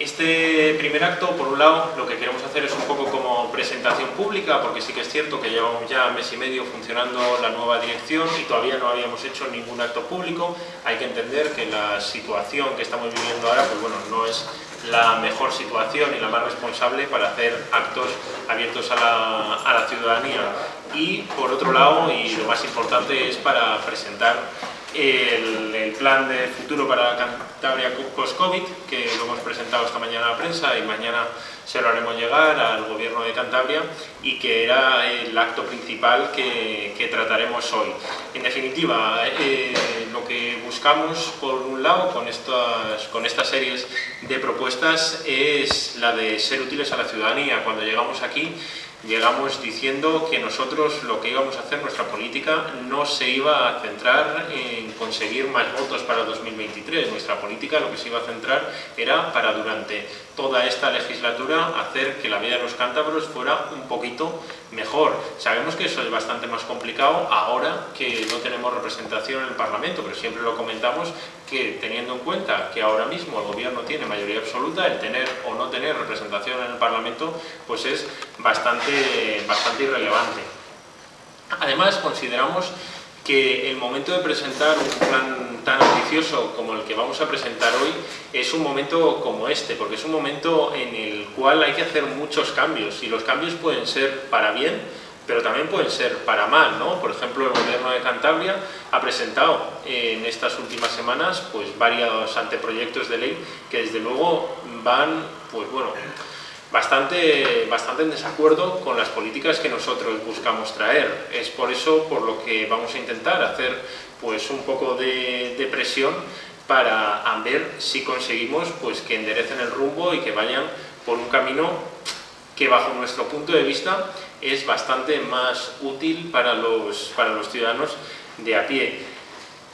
Este primer acto, por un lado, lo que queremos hacer es un poco como presentación pública, porque sí que es cierto que llevamos ya mes y medio funcionando la nueva dirección y todavía no habíamos hecho ningún acto público. Hay que entender que la situación que estamos viviendo ahora, pues bueno, no es la mejor situación y la más responsable para hacer actos abiertos a la, a la ciudadanía. Y por otro lado, y lo más importante, es para presentar el, plan de futuro para Cantabria post-COVID, que lo hemos presentado esta mañana a la prensa y mañana se lo haremos llegar al gobierno de Cantabria y que era el acto principal que, que trataremos hoy. En definitiva, eh, lo que buscamos por un lado con estas, con estas series de propuestas es la de ser útiles a la ciudadanía. Cuando llegamos aquí llegamos diciendo que nosotros lo que íbamos a hacer, nuestra política, no se iba a centrar en conseguir más votos para 2023. Nuestra política lo que se iba a centrar era para durante toda esta legislatura hacer que la vida de los cántabros fuera un poquito mejor. Sabemos que eso es bastante más complicado ahora que no tenemos representación en el Parlamento, pero siempre lo comentamos que teniendo en cuenta que ahora mismo el gobierno tiene mayoría absoluta, el tener o no tener representación en el Parlamento pues es bastante, bastante irrelevante. Además consideramos que el momento de presentar un plan tan ambicioso como el que vamos a presentar hoy es un momento como este, porque es un momento en el cual hay que hacer muchos cambios y los cambios pueden ser para bien, pero también pueden ser para mal, ¿no? Por ejemplo, el gobierno de Cantabria ha presentado en estas últimas semanas pues varios anteproyectos de ley que desde luego van, pues bueno, bastante, bastante en desacuerdo con las políticas que nosotros buscamos traer. Es por eso por lo que vamos a intentar hacer pues, un poco de, presión para ver si conseguimos pues, que enderecen el rumbo y que vayan por un camino que bajo nuestro punto de vista es bastante más útil para los, para los ciudadanos de a pie.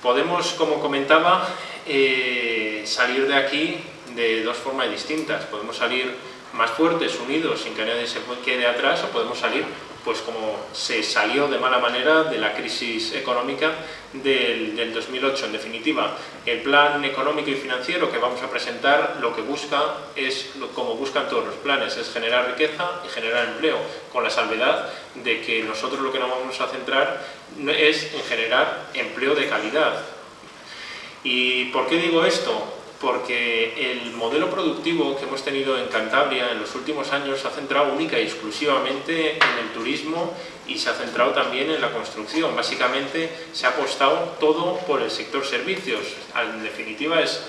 Podemos, como comentaba, eh, salir de aquí de dos formas distintas. Podemos salir más fuertes, unidos, sin que nadie se quede atrás, o podemos salir pues como se salió de mala manera de la crisis económica del, del, 2008. En definitiva, el plan económico y financiero que vamos a presentar lo que busca es, como buscan todos los planes, es generar riqueza y generar empleo, con la salvedad de que nosotros lo que nos vamos a centrar es en generar empleo de calidad. ¿Y por qué digo esto? Porque el modelo productivo que hemos tenido en Cantabria en los últimos años se ha centrado única y exclusivamente en el turismo y se ha centrado también en la construcción. Básicamente se ha apostado todo por el sector servicios. En definitiva es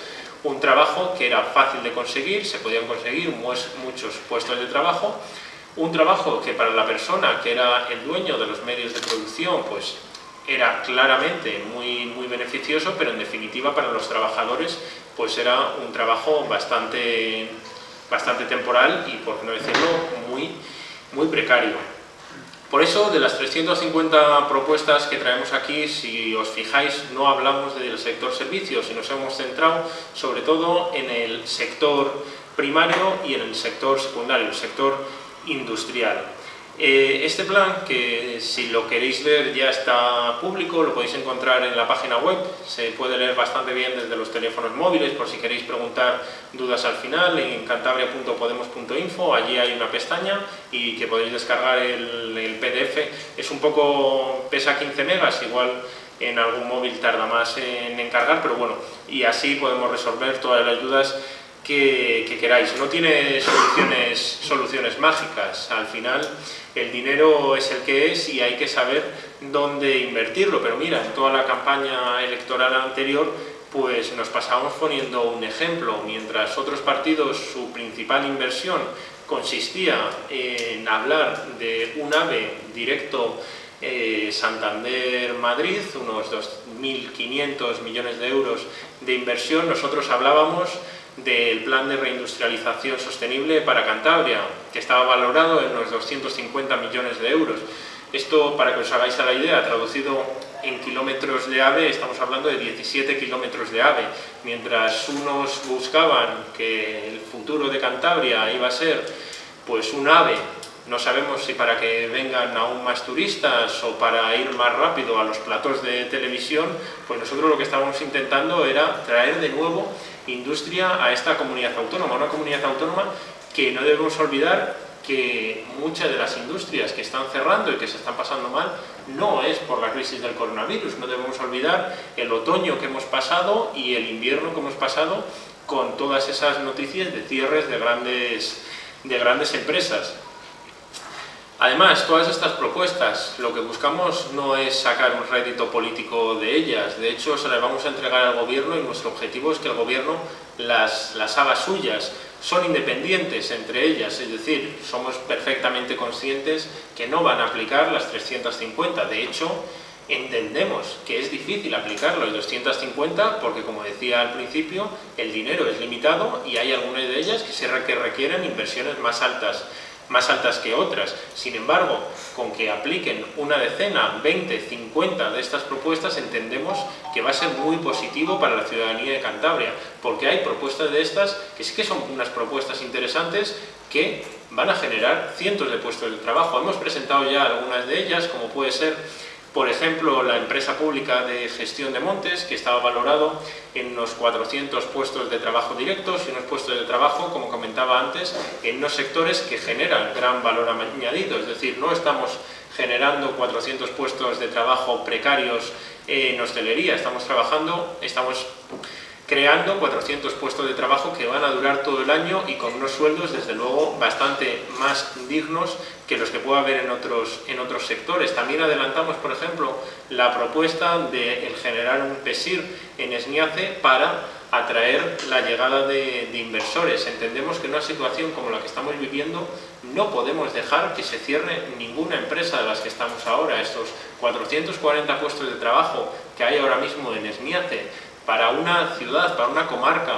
un trabajo que era fácil de conseguir, se podían conseguir muchos puestos de trabajo, un trabajo que para la persona que era el dueño de los medios de producción pues era claramente muy, muy beneficioso, pero en definitiva para los trabajadores pues era un trabajo bastante, bastante temporal y, por no decirlo, muy, muy precario. Por eso, de las 350 propuestas que traemos aquí, si os fijáis, no hablamos del sector servicios y nos hemos centrado sobre todo en el sector primario y en el sector secundario, el sector industrial. Eh, este plan, que si lo queréis ver ya está público, lo podéis encontrar en la página web, se puede leer bastante bien desde los teléfonos móviles, por si queréis preguntar dudas al final, en cantabria.podemos.info, allí hay una pestaña y que podéis descargar el, el PDF, es un poco, pesa 15 megas, igual en algún móvil tarda más en encargar, pero bueno, y así podemos resolver todas las dudas que, que, queráis. No tiene soluciones, soluciones mágicas, al final el dinero es el que es y hay que saber dónde invertirlo, pero mira, en toda la campaña electoral anterior pues nos pasábamos poniendo un ejemplo, mientras otros partidos su principal inversión consistía en hablar de un AVE directo eh, Santander-Madrid, unos 2.500 millones de euros de inversión, nosotros hablábamos del plan de reindustrialización sostenible para Cantabria, que estaba valorado en unos 250 millones de euros. Esto, para que os hagáis a la idea, traducido en kilómetros de AVE, estamos hablando de 17 kilómetros de AVE. Mientras unos buscaban que el futuro de Cantabria iba a ser pues un AVE no sabemos si para que vengan aún más turistas o para ir más rápido a los platos de televisión, pues nosotros lo que estábamos intentando era traer de nuevo industria a esta comunidad autónoma, una comunidad autónoma que no debemos olvidar que muchas de las industrias que están cerrando y que se están pasando mal no es por la crisis del coronavirus, no debemos olvidar el otoño que hemos pasado y el invierno que hemos pasado con todas esas noticias de cierres de grandes, de grandes empresas. Además, todas estas propuestas, lo que buscamos no es sacar un rédito político de ellas, de hecho se las vamos a entregar al gobierno y nuestro objetivo es que el gobierno las, haga suyas, son independientes entre ellas, es decir, somos perfectamente conscientes que no van a aplicar las 350, de hecho, entendemos que es difícil aplicar los 250 porque, como decía al principio, el dinero es limitado y hay algunas de ellas que requieren inversiones más altas más altas que otras. Sin embargo, con que apliquen una decena, 20, 50 de estas propuestas, entendemos que va a ser muy positivo para la ciudadanía de Cantabria, porque hay propuestas de estas que sí que son unas propuestas interesantes que van a generar cientos de puestos de trabajo. Hemos presentado ya algunas de ellas, como puede ser por ejemplo, la empresa pública de gestión de montes, que estaba valorado en unos 400 puestos de trabajo directos y unos puestos de trabajo, como comentaba antes, en unos sectores que generan gran valor añadido. Es decir, no estamos generando 400 puestos de trabajo precarios en hostelería, estamos trabajando, estamos creando 400 puestos de trabajo que van a durar todo el año y con unos sueldos, desde luego, bastante más dignos que los que pueda haber en otros, en otros sectores. También adelantamos, por ejemplo, la propuesta de generar un PESIR en Esniace para atraer la llegada de, inversores. Entendemos que en una situación como la que estamos viviendo no podemos dejar que se cierre ninguna empresa de las que estamos ahora. Estos 440 puestos de trabajo que hay ahora mismo en Esniace, para una ciudad, para una comarca,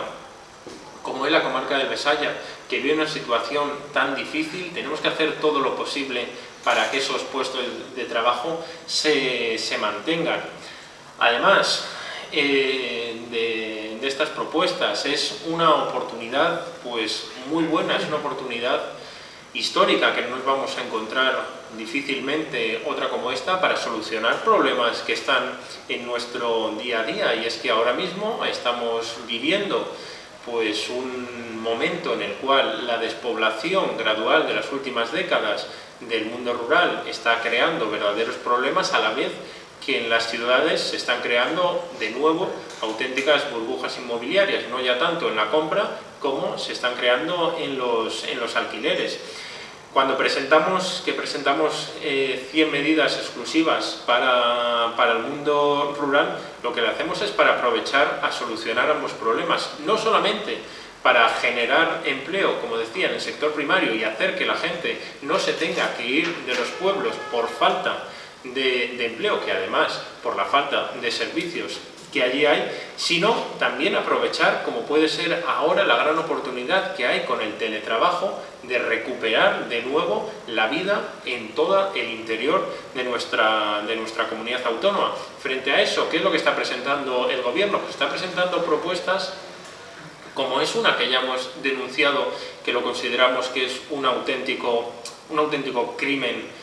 como es la comarca de Besaya, que vive una situación tan difícil, tenemos que hacer todo lo posible para que esos puestos de trabajo se, mantengan. Además eh, de, de, estas propuestas, es una oportunidad pues, muy buena, es una oportunidad histórica que no nos vamos a encontrar difícilmente otra como esta para solucionar problemas que están en nuestro día a día y es que ahora mismo estamos viviendo pues un momento en el cual la despoblación gradual de las últimas décadas del mundo rural está creando verdaderos problemas a la vez que en las ciudades se están creando de nuevo auténticas burbujas inmobiliarias, no ya tanto en la compra como se están creando en los, en los alquileres. Cuando presentamos, que presentamos 100 eh, medidas exclusivas para, para, el mundo rural, lo que le hacemos es para aprovechar a solucionar ambos problemas, no solamente para generar empleo, como decía, en el sector primario y hacer que la gente no se tenga que ir de los pueblos por falta de, empleo, que además por la falta de servicios que allí hay, sino también aprovechar, como puede ser ahora, la gran oportunidad que hay con el teletrabajo de recuperar de nuevo la vida en todo el interior de nuestra, de nuestra comunidad autónoma. Frente a eso, ¿qué es lo que está presentando el gobierno? Pues está presentando propuestas como es una que ya hemos denunciado, que lo consideramos que es un auténtico, un auténtico crimen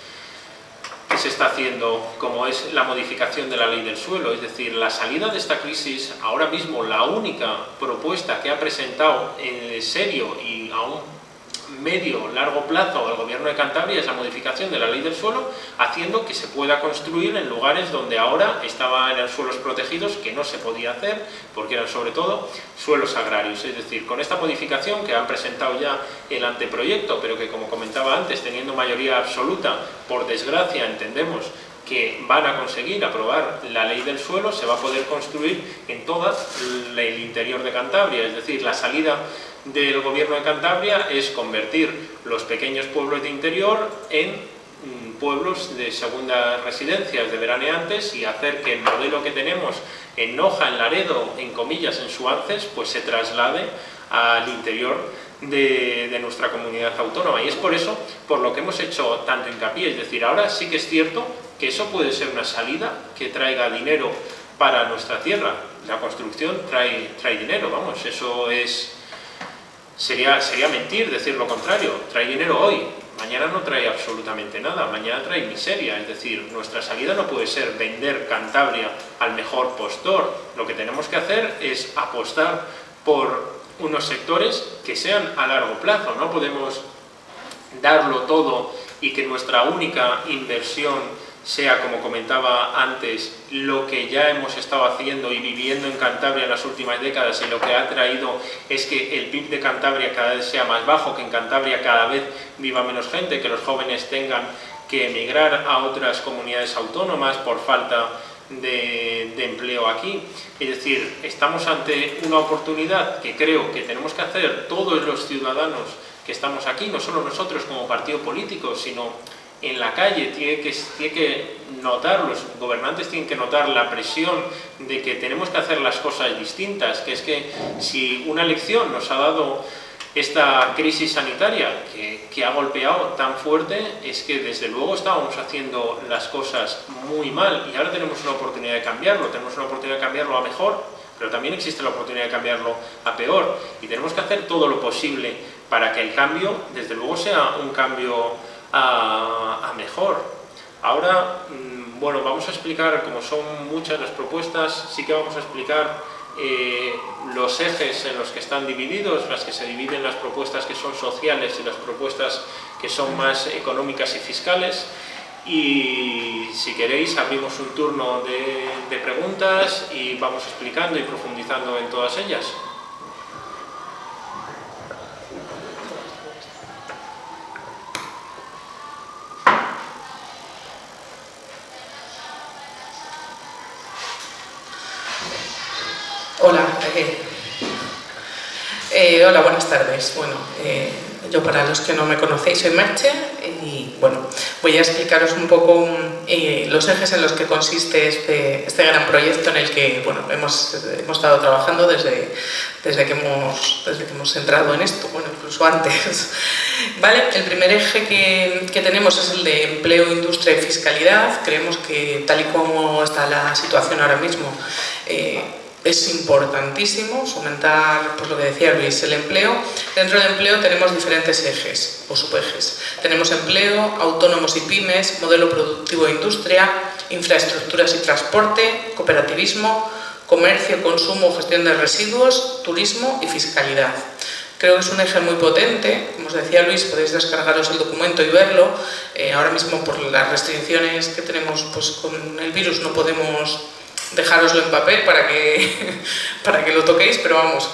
se está haciendo, como es la modificación de la ley del suelo, es decir, la salida de esta crisis, ahora mismo la única propuesta que ha presentado en serio y aún medio, largo plazo al gobierno de Cantabria es la modificación de la ley del suelo, haciendo que se pueda construir en lugares donde ahora estaban en suelos protegidos, que no se podía hacer, porque eran sobre todo suelos agrarios. Es decir, con esta modificación que han presentado ya el anteproyecto, pero que como comentaba antes, teniendo mayoría absoluta, por desgracia entendemos que van a conseguir aprobar la ley del suelo, se va a poder construir en todo el interior de Cantabria, es decir, la salida del gobierno de Cantabria es convertir los pequeños pueblos de interior en mm, pueblos de segunda residencias de veraneantes y hacer que el modelo que tenemos en Noja, en Laredo, en comillas, en Suances, pues se traslade al interior de, nuestra comunidad autónoma. Y es por eso por lo que hemos hecho tanto hincapié. Es decir, ahora sí que es cierto que eso puede ser una salida que traiga dinero para nuestra tierra. La construcción trae, trae dinero, vamos, eso es Sería, sería mentir decir lo contrario, trae dinero hoy, mañana no trae absolutamente nada, mañana trae miseria, es decir, nuestra salida no puede ser vender Cantabria al mejor postor, lo que tenemos que hacer es apostar por unos sectores que sean a largo plazo, no podemos darlo todo y que nuestra única inversión sea, como comentaba antes, lo que ya hemos estado haciendo y viviendo en Cantabria en las últimas décadas y lo que ha traído es que el PIB de Cantabria cada vez sea más bajo, que en Cantabria cada vez viva menos gente, que los jóvenes tengan que emigrar a otras comunidades autónomas por falta de, de, empleo aquí. Es decir, estamos ante una oportunidad que creo que tenemos que hacer todos los ciudadanos que estamos aquí, no solo nosotros como partido político, sino en la calle, tiene que, tiene que notar, los gobernantes tienen que notar la presión de que tenemos que hacer las cosas distintas, que es que si una elección nos ha dado esta crisis sanitaria que, que, ha golpeado tan fuerte es que desde luego estábamos haciendo las cosas muy mal y ahora tenemos una oportunidad de cambiarlo, tenemos una oportunidad de cambiarlo a mejor, pero también existe la oportunidad de cambiarlo a peor y tenemos que hacer todo lo posible para que el cambio, desde luego, sea un cambio a, mejor. Ahora, mm, bueno, vamos a explicar, como son muchas las propuestas, sí que vamos a explicar eh, los ejes en los que están divididos, las que se dividen las propuestas que son sociales y las propuestas que son más económicas y fiscales. Y si queréis abrimos un turno de preguntas y vamos explicando y profundizando en todas ellas. Hola, eh, eh, hola, buenas tardes. Bueno, eh, yo para los que no me conocéis soy Merche y bueno, voy a explicaros un poco los ejes en los que consiste este, este, gran proyecto en el que bueno, hemos, hemos estado trabajando desde, desde, que hemos, desde que hemos entrado en esto, bueno, incluso antes. ¿Vale? El primer eje que, que tenemos es el de empleo, industria y fiscalidad. Creemos que tal y como está la situación ahora mismo, es importantísimo fomentar, pues lo que decía Luis, el empleo. Dentro del empleo tenemos diferentes ejes o subejes. Tenemos empleo, autónomos y pymes, modelo productivo e industria, infraestructuras y transporte, cooperativismo, comercio, consumo, gestión de residuos, turismo y fiscalidad. Creo que es un eje muy potente, como os decía Luis, podéis descargaros el documento y verlo. Eh, ahora mismo por las restricciones que tenemos pues, con el virus no podemos dejároslo en papel para que, para que lo toquéis, pero vamos,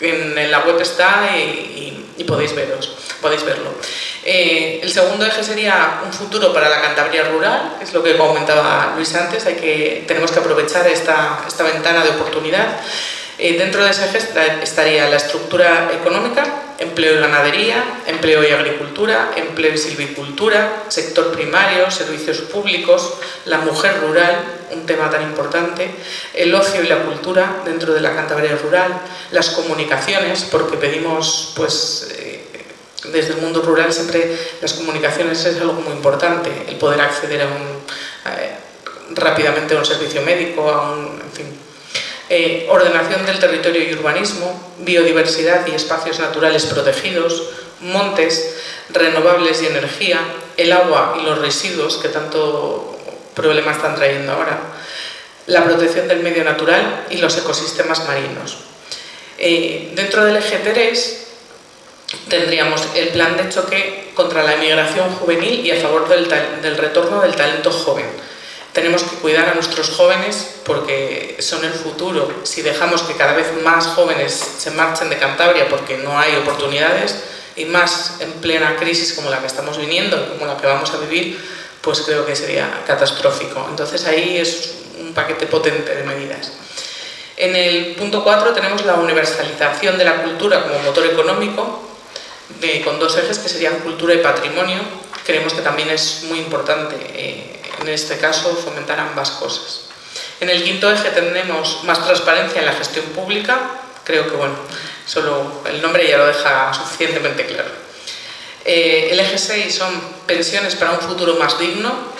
en, la web está y, podéis, veros, podéis verlo. Eh, el segundo eje sería un futuro para la Cantabria rural, es lo que comentaba Luis antes, hay que, tenemos que aprovechar esta, esta ventana de oportunidad. Eh, dentro de ese eje estaría la estructura económica, empleo y ganadería, empleo y agricultura, empleo y silvicultura, sector primario, servicios públicos, la mujer rural, un tema tan importante, el ocio y la cultura dentro de la Cantabria rural, las comunicaciones, porque pedimos, pues, eh, desde el mundo rural siempre las comunicaciones es algo muy importante, el poder acceder a un, eh, rápidamente a un servicio médico, a un, en fin, eh, ordenación del territorio y urbanismo, biodiversidad y espacios naturales protegidos, montes, renovables y energía, el agua y los residuos que tanto problema están trayendo ahora, la protección del medio natural y los ecosistemas marinos. Eh, dentro del eje 3 tendríamos el plan de choque contra la emigración juvenil y a favor del retorno del talento joven tenemos que cuidar a nuestros jóvenes porque son el futuro. Si dejamos que cada vez más jóvenes se marchen de Cantabria porque no hay oportunidades y más en plena crisis como la que estamos viniendo, como la que vamos a vivir, pues creo que sería catastrófico. Entonces ahí es un paquete potente de medidas. En el punto 4 tenemos la universalización de la cultura como motor económico, con dos ejes que serían cultura y patrimonio. Creemos que también es muy importante eh, en este caso fomentar ambas cosas. En el quinto eje tenemos más transparencia en la gestión pública, creo que bueno, solo el nombre ya lo deja suficientemente claro. Eh, el eje 6 son pensiones para un futuro más digno,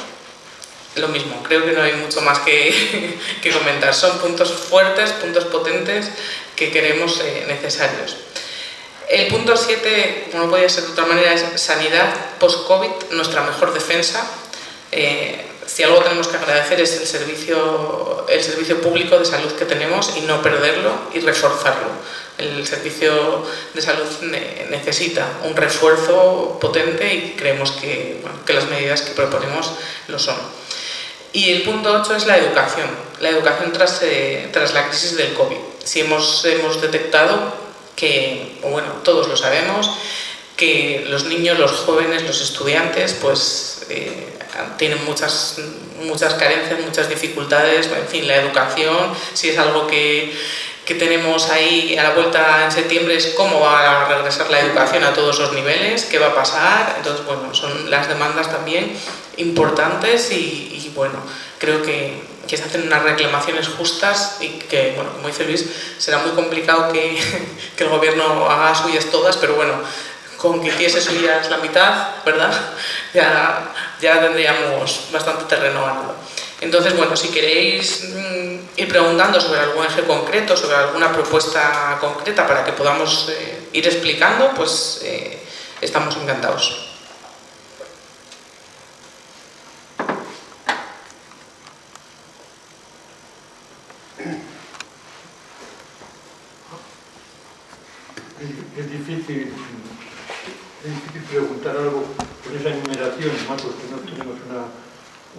lo mismo, creo que no hay mucho más que, comentar, son puntos fuertes, puntos potentes que queremos eh, necesarios. El punto 7, como no podía ser de otra manera, es sanidad post-COVID, nuestra mejor defensa. Eh, si algo tenemos que agradecer es el servicio, el servicio público de salud que tenemos y no perderlo y reforzarlo. El servicio de salud necesita un refuerzo potente y creemos que, que las medidas que proponemos lo son. Y el punto 8 es la educación, la educación tras, eh, tras la crisis del COVID. Si hemos, hemos detectado que, bueno, todos lo sabemos, que los niños, los jóvenes, los estudiantes, pues eh, tienen muchas, muchas carencias, muchas dificultades, en fin, la educación, si es algo que, que tenemos ahí a la vuelta en septiembre es cómo va a regresar la educación a todos los niveles, qué va a pasar, entonces bueno, son las demandas también importantes y, bueno, creo que, que, se hacen unas reclamaciones justas y que, bueno, como dice Luis, será muy complicado que, que el gobierno haga suyas todas, pero bueno, con que hiciese suyas la mitad, ¿verdad? Ya, ya tendríamos bastante terreno ganado. Entonces, bueno, si queréis mm, ir preguntando sobre algún eje concreto, sobre alguna propuesta concreta para que podamos eh, ir explicando, pues eh, estamos encantados. Es difícil, es difícil preguntar algo con esa enumeración, más porque no tenemos una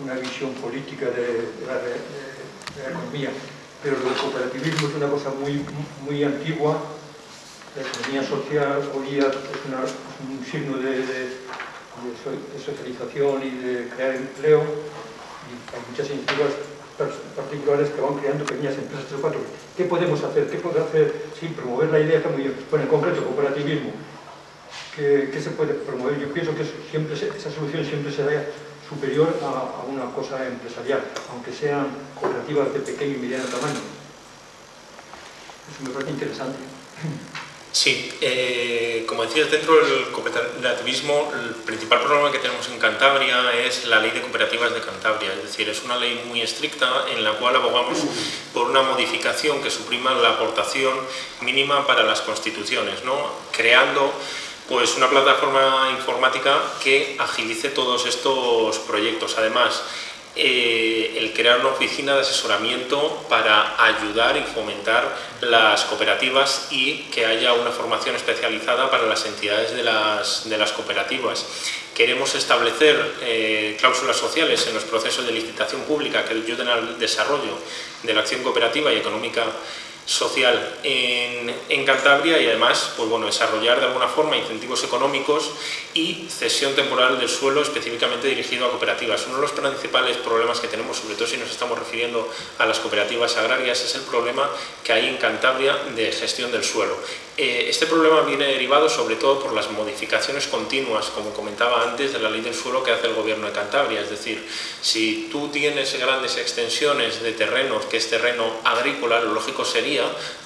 una visión política de, la, economía, pero el cooperativismo es una cosa muy, muy antigua, la economía social hoy día es, un signo de, socialización y de crear empleo, y hay muchas iniciativas particulares que van creando pequeñas empresas tres cuatro. ¿Qué podemos hacer? ¿Qué puede hacer sin promover la idea? Muy bien. Bueno, en concreto, cooperativismo. ¿Qué, ¿Qué, se puede promover? Yo pienso que siempre esa solución siempre será superior a, una cosa empresarial, aunque sean cooperativas de pequeño y mediano tamaño. Eso me parece interesante. Sí, eh, como decías, dentro del cooperativismo el principal problema que tenemos en Cantabria es la ley de cooperativas de Cantabria, es decir, es una ley muy estricta en la cual abogamos por una modificación que suprima la aportación mínima para las constituciones, ¿no? creando pues una plataforma informática que agilice todos estos proyectos. Además, eh, el crear una oficina de asesoramiento para ayudar y fomentar las cooperativas y que haya una formación especializada para las entidades de las, de las cooperativas. Queremos establecer eh, cláusulas sociales en los procesos de licitación pública que ayuden al desarrollo de la acción cooperativa y económica social en, Cantabria y además pues bueno, desarrollar de alguna forma incentivos económicos y cesión temporal del suelo específicamente dirigido a cooperativas. Uno de los principales problemas que tenemos, sobre todo si nos estamos refiriendo a las cooperativas agrarias, es el problema que hay en Cantabria de gestión del suelo. Eh, este problema viene derivado sobre todo por las modificaciones continuas, como comentaba antes, de la ley del suelo que hace el gobierno de Cantabria. Es decir, si tú tienes grandes extensiones de terreno, que es terreno agrícola, lo lógico sería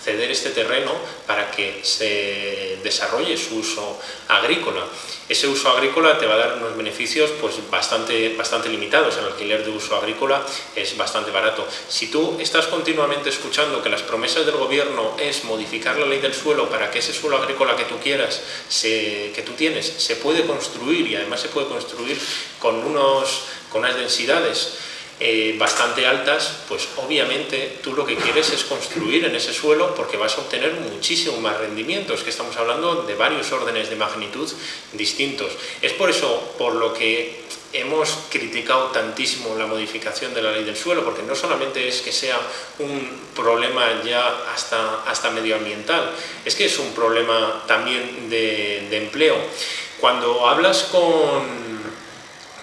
ceder este terreno para que se desarrolle su uso agrícola. Ese uso agrícola te va a dar unos beneficios pues, bastante, bastante limitados. El alquiler de uso agrícola es bastante barato. Si tú estás continuamente escuchando que las promesas del gobierno es modificar la ley del suelo para que ese suelo agrícola que tú quieras, que tú tienes, se puede construir y además se puede construir con, unos, con unas densidades eh, bastante altas, pues obviamente tú lo que quieres es construir en ese suelo porque vas a obtener muchísimo más rendimientos, que estamos hablando de varios órdenes de magnitud distintos. Es por eso por lo que hemos criticado tantísimo la modificación de la ley del suelo, porque no solamente es que sea un problema ya hasta, hasta medioambiental, es que es un problema también de, de empleo. Cuando hablas con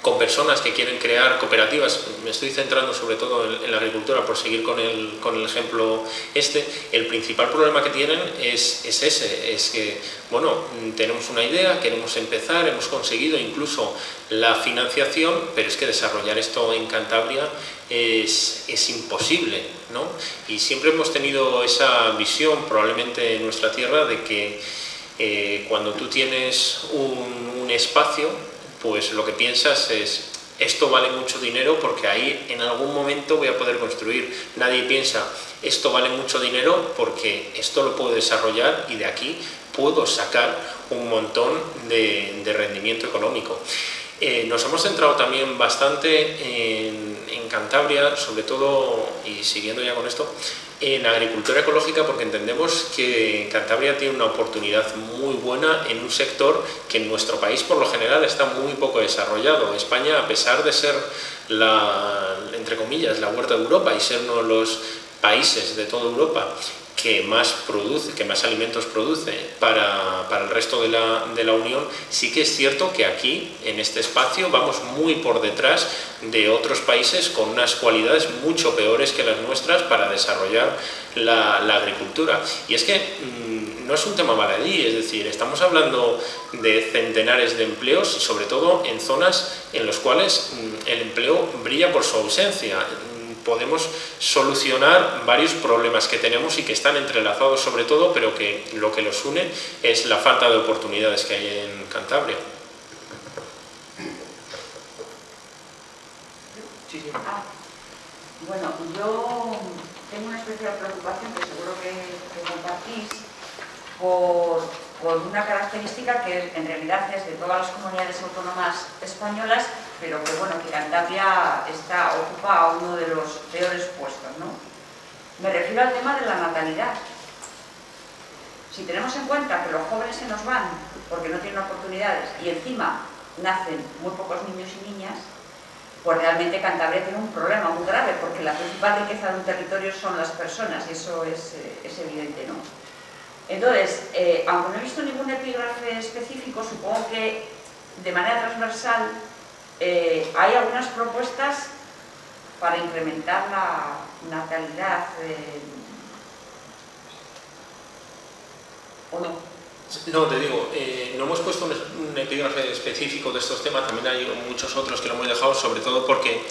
con personas que quieren crear cooperativas, me estoy centrando sobre todo en, la agricultura por seguir con el, con el, ejemplo este, el principal problema que tienen es, es, ese, es que, bueno, tenemos una idea, queremos empezar, hemos conseguido incluso la financiación, pero es que desarrollar esto en Cantabria es, es imposible, ¿no? Y siempre hemos tenido esa visión, probablemente en nuestra tierra, de que eh, cuando tú tienes un, un espacio, pues lo que piensas es esto vale mucho dinero porque ahí en algún momento voy a poder construir. Nadie piensa esto vale mucho dinero porque esto lo puedo desarrollar y de aquí puedo sacar un montón de, rendimiento económico. Eh, nos hemos centrado también bastante en, en Cantabria, sobre todo, y siguiendo ya con esto, en agricultura ecológica porque entendemos que Cantabria tiene una oportunidad muy buena en un sector que en nuestro país por lo general está muy poco desarrollado. España, a pesar de ser la, entre comillas, la huerta de Europa y ser uno de los países de toda Europa que más produce, que más alimentos produce para, resto de la, de la, Unión, sí que es cierto que aquí, en este espacio, vamos muy por detrás de otros países con unas cualidades mucho peores que las nuestras para desarrollar la, agricultura. Y es que mmm, no es un tema baladí, es decir, estamos hablando de centenares de empleos y sobre todo en zonas en las cuales mmm, el empleo brilla por su ausencia podemos solucionar varios problemas que tenemos y que están entrelazados sobre todo, pero que lo que los une es la falta de oportunidades que hay en Cantabria. Ah, bueno, yo tengo una especial preocupación que seguro que compartís por por una característica que en realidad es de todas las comunidades autónomas españolas, pero que bueno, que Cantabria está, ocupa uno de los peores puestos, ¿no? Me refiero al tema de la natalidad. Si tenemos en cuenta que los jóvenes se nos van porque no tienen oportunidades y encima nacen muy pocos niños y niñas, pues realmente Cantabria tiene un problema muy grave, porque la principal riqueza de un territorio son las personas, y eso es, eh, es evidente, ¿no? Entonces, eh, aunque no he visto ningún epígrafe específico, supongo que de manera transversal eh, hay algunas propuestas para incrementar la natalidad eh, ¿o no? No, te digo, no hemos puesto un, epígrafe específico de estos temas, también hay muchos otros que lo hemos dejado, sobre todo porque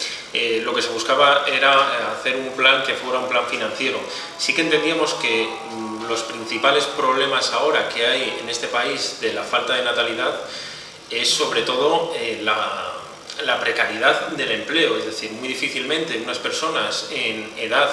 lo que se buscaba era hacer un plan que fuera un plan financiero. Sí que entendíamos que mm, los principales problemas ahora que hay en este país de la falta de natalidad es sobre todo eh, la, precariedad del empleo, es decir, muy difícilmente unas personas en edad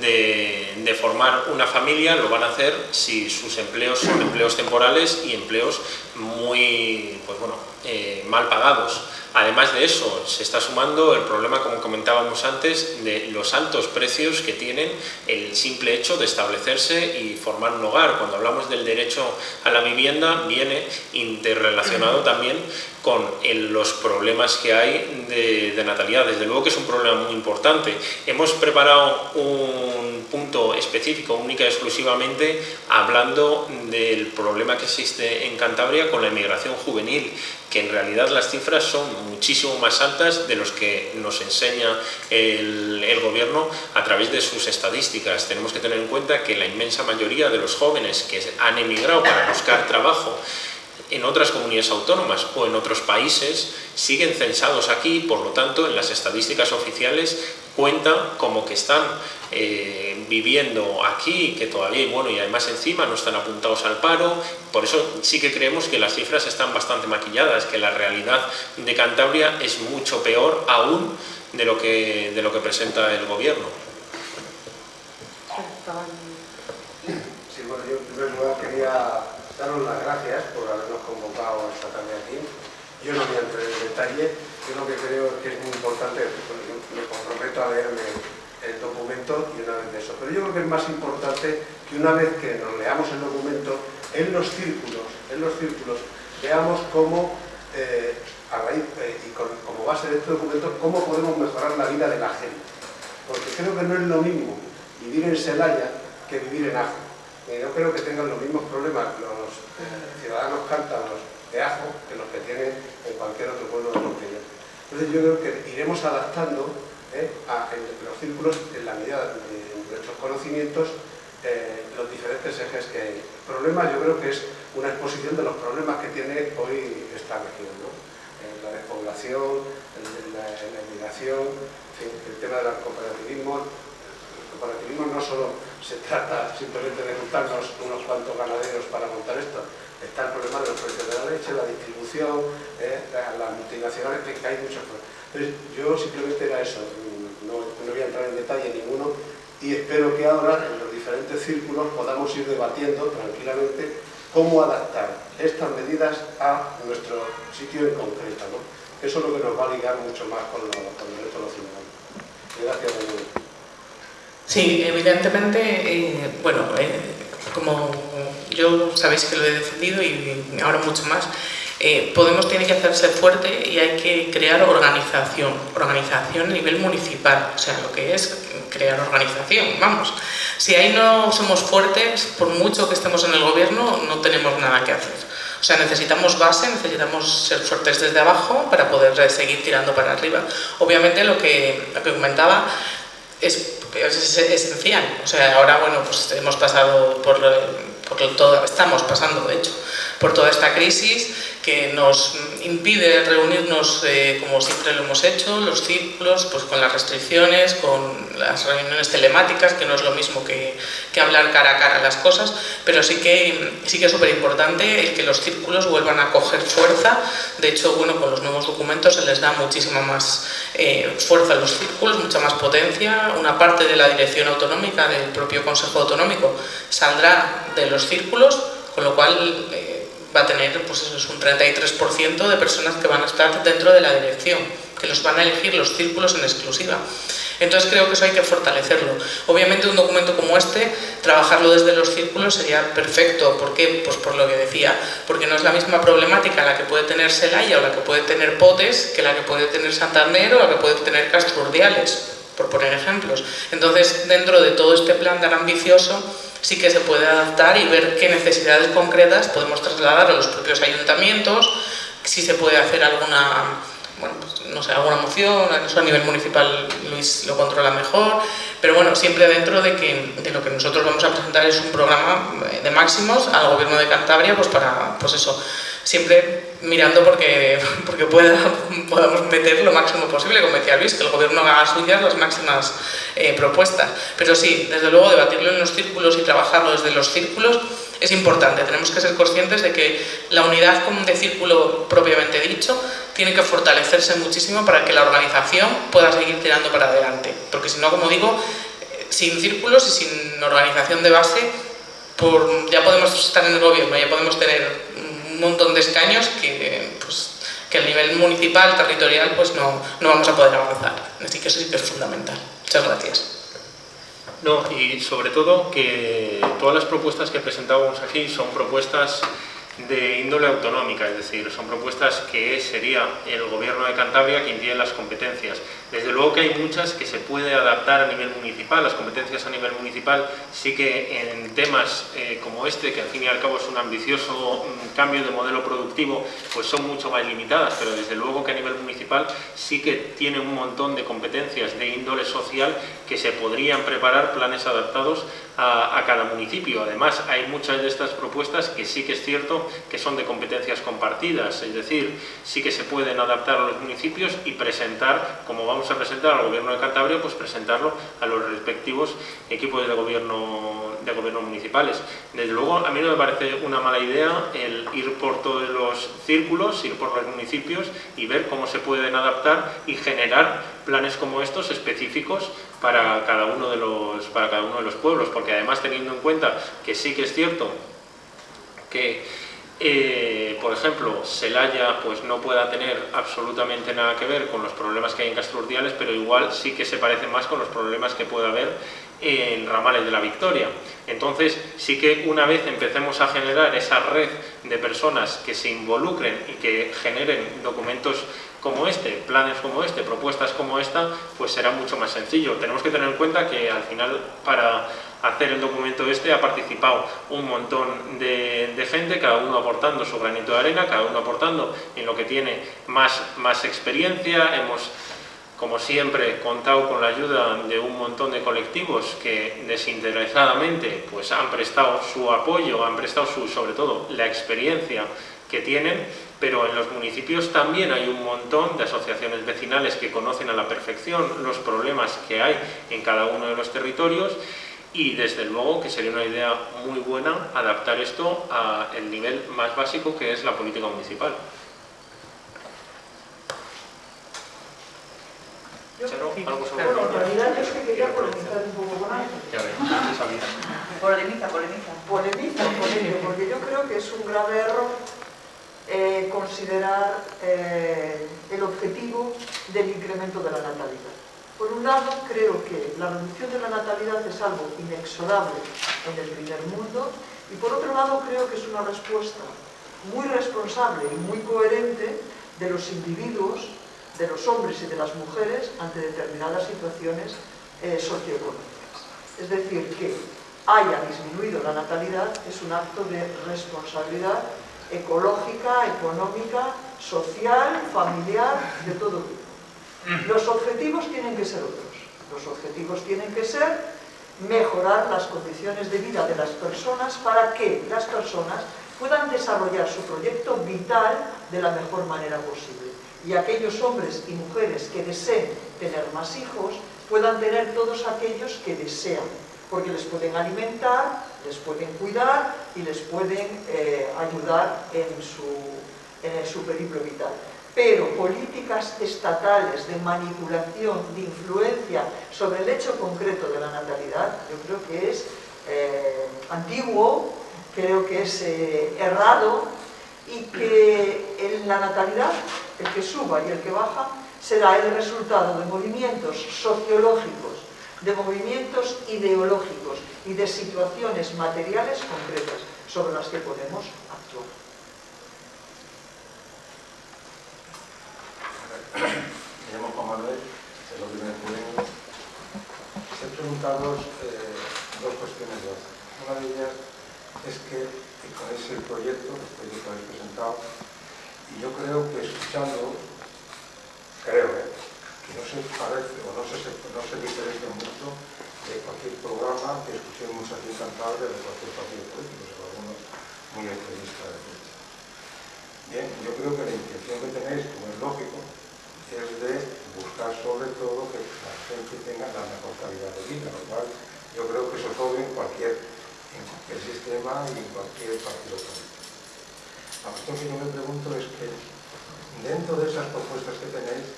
de, de, formar una familia lo van a hacer si sus empleos son empleos temporales y empleos muy pues bueno, eh, mal pagados. Además de eso, se está sumando el problema, como comentábamos antes, de los altos precios que tienen el simple hecho de establecerse y formar un hogar. Cuando hablamos del derecho a la vivienda, viene interrelacionado también con el, los problemas que hay de, de natalidad. Desde luego que es un problema muy importante. Hemos preparado un punto específico, única y exclusivamente, hablando del problema que existe en Cantabria con la emigración juvenil que en realidad las cifras son muchísimo más altas de los que nos enseña el, gobierno a través de sus estadísticas. Tenemos que tener en cuenta que la inmensa mayoría de los jóvenes que han emigrado para buscar trabajo en otras comunidades autónomas o en otros países siguen censados aquí, por lo tanto en las estadísticas oficiales cuentan como que están eh, viviendo aquí, que todavía, bueno, y además encima no están apuntados al paro, por eso sí que creemos que las cifras están bastante maquilladas, que la realidad de Cantabria es mucho peor aún de lo que, de lo que presenta el gobierno. Sí, bueno, yo en primer lugar quería daros las gracias por habernos convocado esta tarde aquí. Yo no voy a entrar en detalle, yo lo que creo que es muy importante, me comprometo a leerme documento y una vez de eso. Pero yo creo que es más importante que una vez que nos leamos el documento, en los círculos, en los círculos, veamos cómo, eh, a raíz, eh, y con, como base de este documento, cómo podemos mejorar la vida de la gente. Porque creo que no es lo mismo vivir en Celaya que vivir en Ajo. Y no creo que tengan los mismos problemas los eh, ciudadanos cántabros de Ajo que los que tienen en cualquier otro pueblo de Portugal. Entonces yo creo que iremos adaptando eh, a, en los círculos en la medida de nuestros conocimientos eh, los diferentes ejes que hay. Problemas yo creo que es una exposición de los problemas que tiene hoy esta región. ¿no? Eh, la despoblación, la, la inmigración, el tema del cooperativismo. El cooperativismo no solo se trata simplemente de juntarnos unos cuantos ganaderos para montar esto. Está el problema de los precios de la leche, la distribución, las multinacionales, que hay muchos problemas. Entonces, yo simplemente era eso, no, voy a entrar en detalle ninguno y espero que ahora en los diferentes círculos podamos ir debatiendo tranquilamente cómo adaptar estas medidas a nuestro sitio en concreto. ¿no? Eso es lo que nos va a ligar mucho más con, el resto de los ciudadanos. Gracias. Sí, evidentemente, eh, bueno, eh, como yo sabéis que lo he defendido y ahora mucho más, eh, Podemos tiene que hacerse fuerte y hay que crear organización, organización a nivel municipal, o sea, lo que es crear organización, vamos. Si ahí no somos fuertes, por mucho que estemos en el gobierno, no tenemos nada que hacer. O sea, necesitamos base, necesitamos ser fuertes desde abajo para poder seguir tirando para arriba. Obviamente lo que, lo que comentaba es, es, esencial. O sea, ahora, bueno, pues hemos pasado por, por todo, estamos pasando, de hecho, por toda esta crisis que nos impide reunirnos eh, como siempre lo hemos hecho, los círculos, pues con las restricciones, con las reuniones telemáticas, que no es lo mismo que, que hablar cara a cara las cosas, pero sí que, sí que es súper importante el que los círculos vuelvan a coger fuerza. De hecho, bueno, con los nuevos documentos se les da muchísima más eh, fuerza a los círculos, mucha más potencia. Una parte de la dirección autonómica del propio Consejo Autonómico saldrá de los círculos, con lo cual... Eh, va a tener pues eso, es un 33% de personas que van a estar dentro de la dirección, que los van a elegir los círculos en exclusiva. Entonces creo que eso hay que fortalecerlo. Obviamente un documento como este, trabajarlo desde los círculos sería perfecto. ¿Por qué? Pues por lo que decía, porque no es la misma problemática la que puede tener Celaya o la que puede tener Potes que la que puede tener Santander o la que puede tener Castro Urdiales, por poner ejemplos. Entonces, dentro de todo este plan tan ambicioso, sí que se puede adaptar y ver qué necesidades concretas podemos trasladar a los propios ayuntamientos, si se puede hacer alguna, bueno, pues, no sé, alguna moción, eso a nivel municipal Luis lo controla mejor, pero bueno, siempre dentro de que de lo que nosotros vamos a presentar es un programa de máximos al gobierno de Cantabria, pues para, pues eso, siempre mirando porque, porque pueda, podamos meter lo máximo posible, como decía Luis, que el gobierno haga suyas las máximas eh, propuestas. Pero sí, desde luego, debatirlo en los círculos y trabajarlo desde los círculos es importante. Tenemos que ser conscientes de que la unidad de círculo propiamente dicho tiene que fortalecerse muchísimo para que la organización pueda seguir tirando para adelante. Porque si no, como digo, eh, sin círculos y sin organización de base, ya podemos estar en el gobierno, ya podemos tener montón de escaños que, pues, que a nivel municipal, territorial, pues no, no vamos a poder avanzar. Así que eso sí que es fundamental. Muchas gracias. No, y sobre todo que todas las propuestas que presentábamos aquí son propuestas de índole autonómica, es decir, son propuestas que sería el Gobierno de Cantabria quien tiene las competencias. Desde luego que hay muchas que se puede adaptar a nivel municipal, las competencias a nivel municipal sí que en temas eh, como este, que al fin y al cabo es un ambicioso mm, cambio de modelo productivo, pues son mucho más limitadas, pero desde luego que a nivel municipal sí que tiene un montón de competencias de índole social que se podrían preparar planes adaptados a, cada municipio. Además, hay muchas de estas propuestas que sí que es cierto que son de competencias compartidas, es decir, sí que se pueden adaptar a los municipios y presentar, como vamos a presentar al Gobierno de Cantabria, pues presentarlo a los respectivos equipos de gobierno, de gobierno municipales. Desde luego, a mí no me parece una mala idea el ir por todos los círculos, ir por los municipios y ver cómo se pueden adaptar y generar planes como estos específicos para cada uno de los, para cada uno de los pueblos, porque además teniendo en cuenta que sí que es cierto que eh, por ejemplo, Celaya pues, no pueda tener absolutamente nada que ver con los problemas que hay en Castrurdiales, pero igual sí que se parece más con los problemas que puede haber en ramales de la Victoria. Entonces, sí que una vez empecemos a generar esa red de personas que se involucren y que generen documentos como este, planes como este, propuestas como esta, pues será mucho más sencillo. Tenemos que tener en cuenta que al final para hacer el documento este ha participado un montón de, gente, cada uno aportando su granito de arena, cada uno aportando en lo que tiene más, más experiencia. Hemos, como siempre, contado con la ayuda de un montón de colectivos que desinteresadamente pues, han prestado su apoyo, han prestado su, sobre todo la experiencia que tienen, pero en los municipios también hay un montón de asociaciones vecinales que conocen a la perfección los problemas que hay en cada uno de los territorios y desde luego que sería una idea muy buena adaptar esto al nivel más básico que es la política municipal. Yo, ¿algo sobre bueno, en realidad es que quería polemizar un poco con algo. Ya ves, Polemiza, polemiza. Polemiza, porque yo creo que es un grave error eh, considerar eh, el objetivo del incremento de la natalidad. Por un lado, creo que la reducción de la natalidad es algo inexorable en el primer mundo y por otro lado creo que es una respuesta muy responsable y muy coherente de los individuos, de los hombres y de las mujeres ante determinadas situaciones eh, socioeconómicas. Es decir, que haya disminuido la natalidad es un acto de responsabilidad ecológica, económica, social, familiar, de todo tipo. Los objetivos tienen que ser otros. Los objetivos tienen que ser mejorar las condiciones de vida de las personas para que las personas puedan desarrollar su proyecto vital de la mejor manera posible. Y aquellos hombres y mujeres que deseen tener más hijos puedan tener todos aquellos que desean, porque les pueden alimentar, les pueden cuidar y les pueden eh, ayudar en su, en su periplo vital pero políticas estatales de manipulación, de influencia sobre el hecho concreto de la natalidad, yo creo que es eh, antiguo, creo que es eh, errado y que en la natalidad, el que suba y el que baja, será el resultado de movimientos sociológicos, de movimientos ideológicos y de situaciones materiales concretas sobre las que podemos Me llamo Juan Manuel, es lo primero que vengo. Se he preguntado eh, dos cuestiones Una de ellas es que con ese proyecto, el proyecto que habéis presentado, y yo creo que escuchando, creo, eh, que no se parece o no se, no se diferencia mucho de cualquier programa que escuchemos aquí en Cantabria de cualquier partido político, o algunos muy extremistas de derecha. Bien, yo creo que la intención que tenéis, como es lógico, es de buscar sobre todo que la gente tenga la mejor calidad de vida, lo cual yo creo que eso es obvio en cualquier, en cualquier sistema y en cualquier partido político. La cuestión que yo me pregunto es que dentro de esas propuestas que tenéis,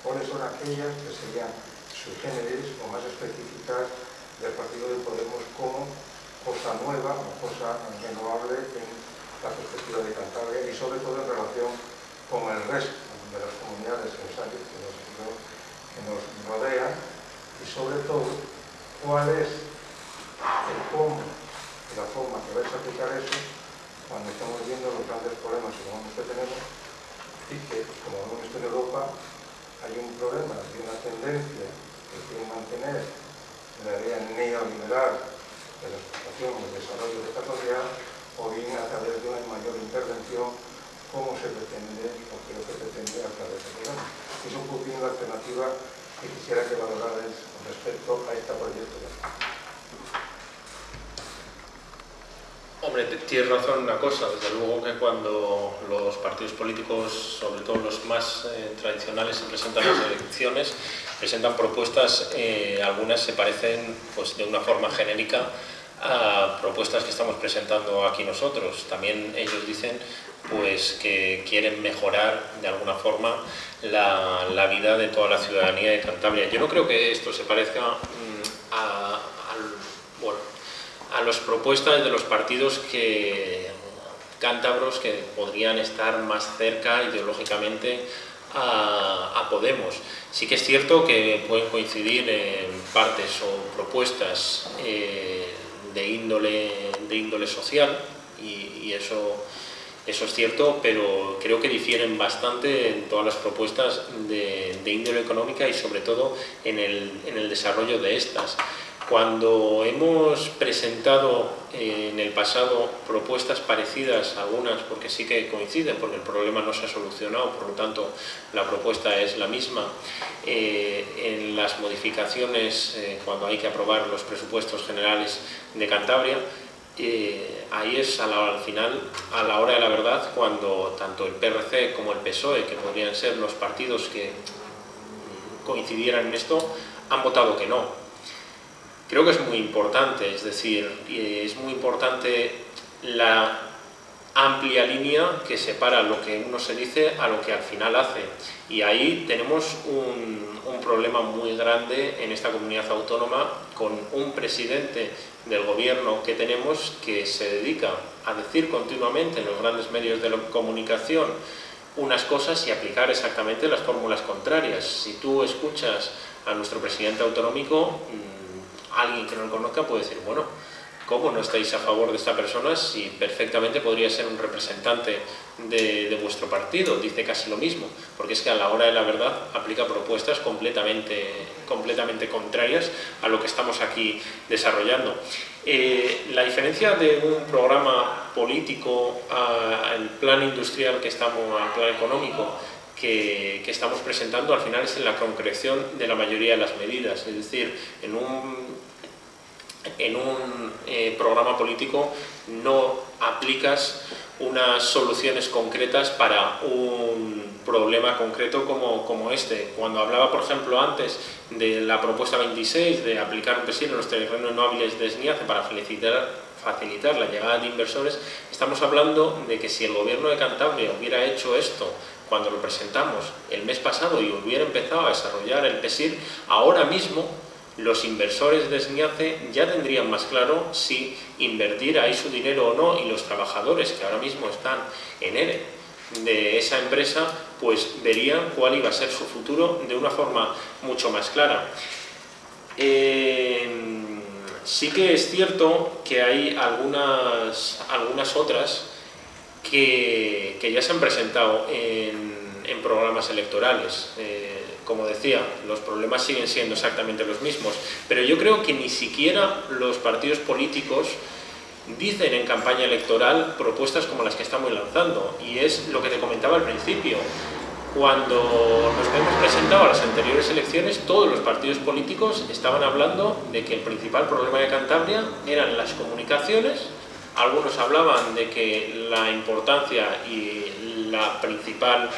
¿cuáles son aquellas que serían sus generis o más específicas del partido de Podemos como cosa nueva o cosa renovable en la perspectiva de Cantabria y sobre todo en relación con el resto de las comunidades que nos, que nos rodean y sobre todo cuál es el cómo y la forma que vais a aplicar eso cuando estamos viendo los grandes problemas que tenemos y que, como hemos visto en Europa, hay un problema de una tendencia que quiere mantener la idea neoliberal de la explotación y el desarrollo de esta sociedad o bien a través de una mayor intervención cómo se pretende o qué es lo que pretende a través del programa. Es un poquito la alternativa que quisiera que valorarais respecto a este proyecto. Hombre, tienes razón en una cosa, desde luego que cuando los partidos políticos, sobre todo los más eh, tradicionales, se presentan las elecciones, presentan propuestas, eh, algunas se parecen pues, de una forma genérica a propuestas que estamos presentando aquí nosotros. También ellos dicen pues que quieren mejorar de alguna forma la, vida de toda la ciudadanía de Cantabria. Yo no creo que esto se parezca mm, a, a las propuestas de los partidos que cántabros que podrían estar más cerca ideológicamente a, Podemos. Sí que es cierto que pueden coincidir en partes o propuestas eh, de, índole, de índole social y eso eso es cierto, pero creo que difieren bastante en todas las propuestas de, índole económica y sobre todo en el, desarrollo de estas. Cuando hemos presentado eh, en el pasado propuestas parecidas, algunas porque sí que coinciden, porque el problema no se ha solucionado, por lo tanto la propuesta es la misma, eh, en las modificaciones eh, cuando hay que aprobar los presupuestos generales de Cantabria, ahí es al final, a la hora de la verdad, cuando tanto el PRC como el PSOE, que podrían ser los partidos que coincidieran en esto, han votado que no. Creo que es muy importante, es decir, es muy importante la amplia línea que separa lo que uno se dice a lo que al final hace. Y ahí tenemos un, problema muy grande en esta comunidad autónoma con un presidente del gobierno que tenemos que se dedica a decir continuamente en los grandes medios de comunicación unas cosas y aplicar exactamente las fórmulas contrarias. Si tú escuchas a nuestro presidente autonómico, mm, alguien que no lo conozca puede decir, bueno, ¿Cómo no estáis a favor de esta persona si perfectamente podría ser un representante de, vuestro partido? Dice casi lo mismo, porque es que a la hora de la verdad aplica propuestas completamente, completamente contrarias a lo que estamos aquí desarrollando. Eh, la diferencia de un programa político al plan industrial que estamos, al plan económico, que, que, estamos presentando al final es en la concreción de la mayoría de las medidas, es decir, en un en un eh, programa político no aplicas unas soluciones concretas para un problema concreto como, como, este. Cuando hablaba, por ejemplo, antes de la propuesta 26 de aplicar un PSI en los terrenos no hábiles de SNIACE para facilitar, la llegada de inversores, estamos hablando de que si el gobierno de Cantabria hubiera hecho esto cuando lo presentamos el mes pasado y hubiera empezado a desarrollar el PSIR, ahora mismo los inversores de SNIACE ya tendrían más claro si invertir ahí su dinero o no y los trabajadores que ahora mismo están en ERE de esa empresa pues verían cuál iba a ser su futuro de una forma mucho más clara. Eh, sí que es cierto que hay algunas, algunas otras que, ya se han presentado en, programas electorales. Eh, como decía, los problemas siguen siendo exactamente los mismos, pero yo creo que ni siquiera los partidos políticos dicen en campaña electoral propuestas como las que estamos lanzando, y es lo que te comentaba al principio. Cuando nos hemos presentado a las anteriores elecciones, todos los partidos políticos estaban hablando de que el principal problema de Cantabria eran las comunicaciones, algunos hablaban de que la importancia y la principal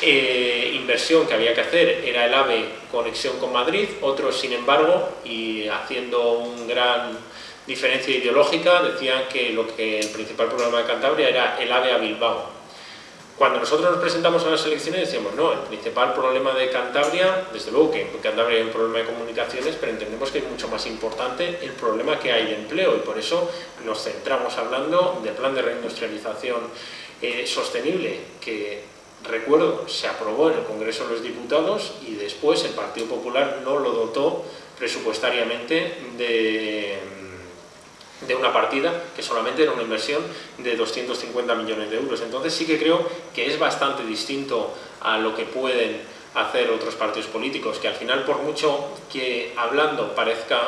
eh, inversión que había que hacer era el AVE conexión con Madrid, otros sin embargo, y haciendo una gran diferencia ideológica, decían que lo que el principal problema de Cantabria era el AVE a Bilbao. Cuando nosotros nos presentamos a las elecciones decíamos, no, el principal problema de Cantabria, desde luego que en Cantabria hay un problema de comunicaciones, pero entendemos que es mucho más importante el problema que hay de empleo y por eso nos centramos hablando del plan de reindustrialización eh, sostenible, que recuerdo, se aprobó en el Congreso de los Diputados y después el Partido Popular no lo dotó presupuestariamente de, de una partida que solamente era una inversión de 250 millones de euros. Entonces sí que creo que es bastante distinto a lo que pueden hacer otros partidos políticos, que al final por mucho que hablando parezca,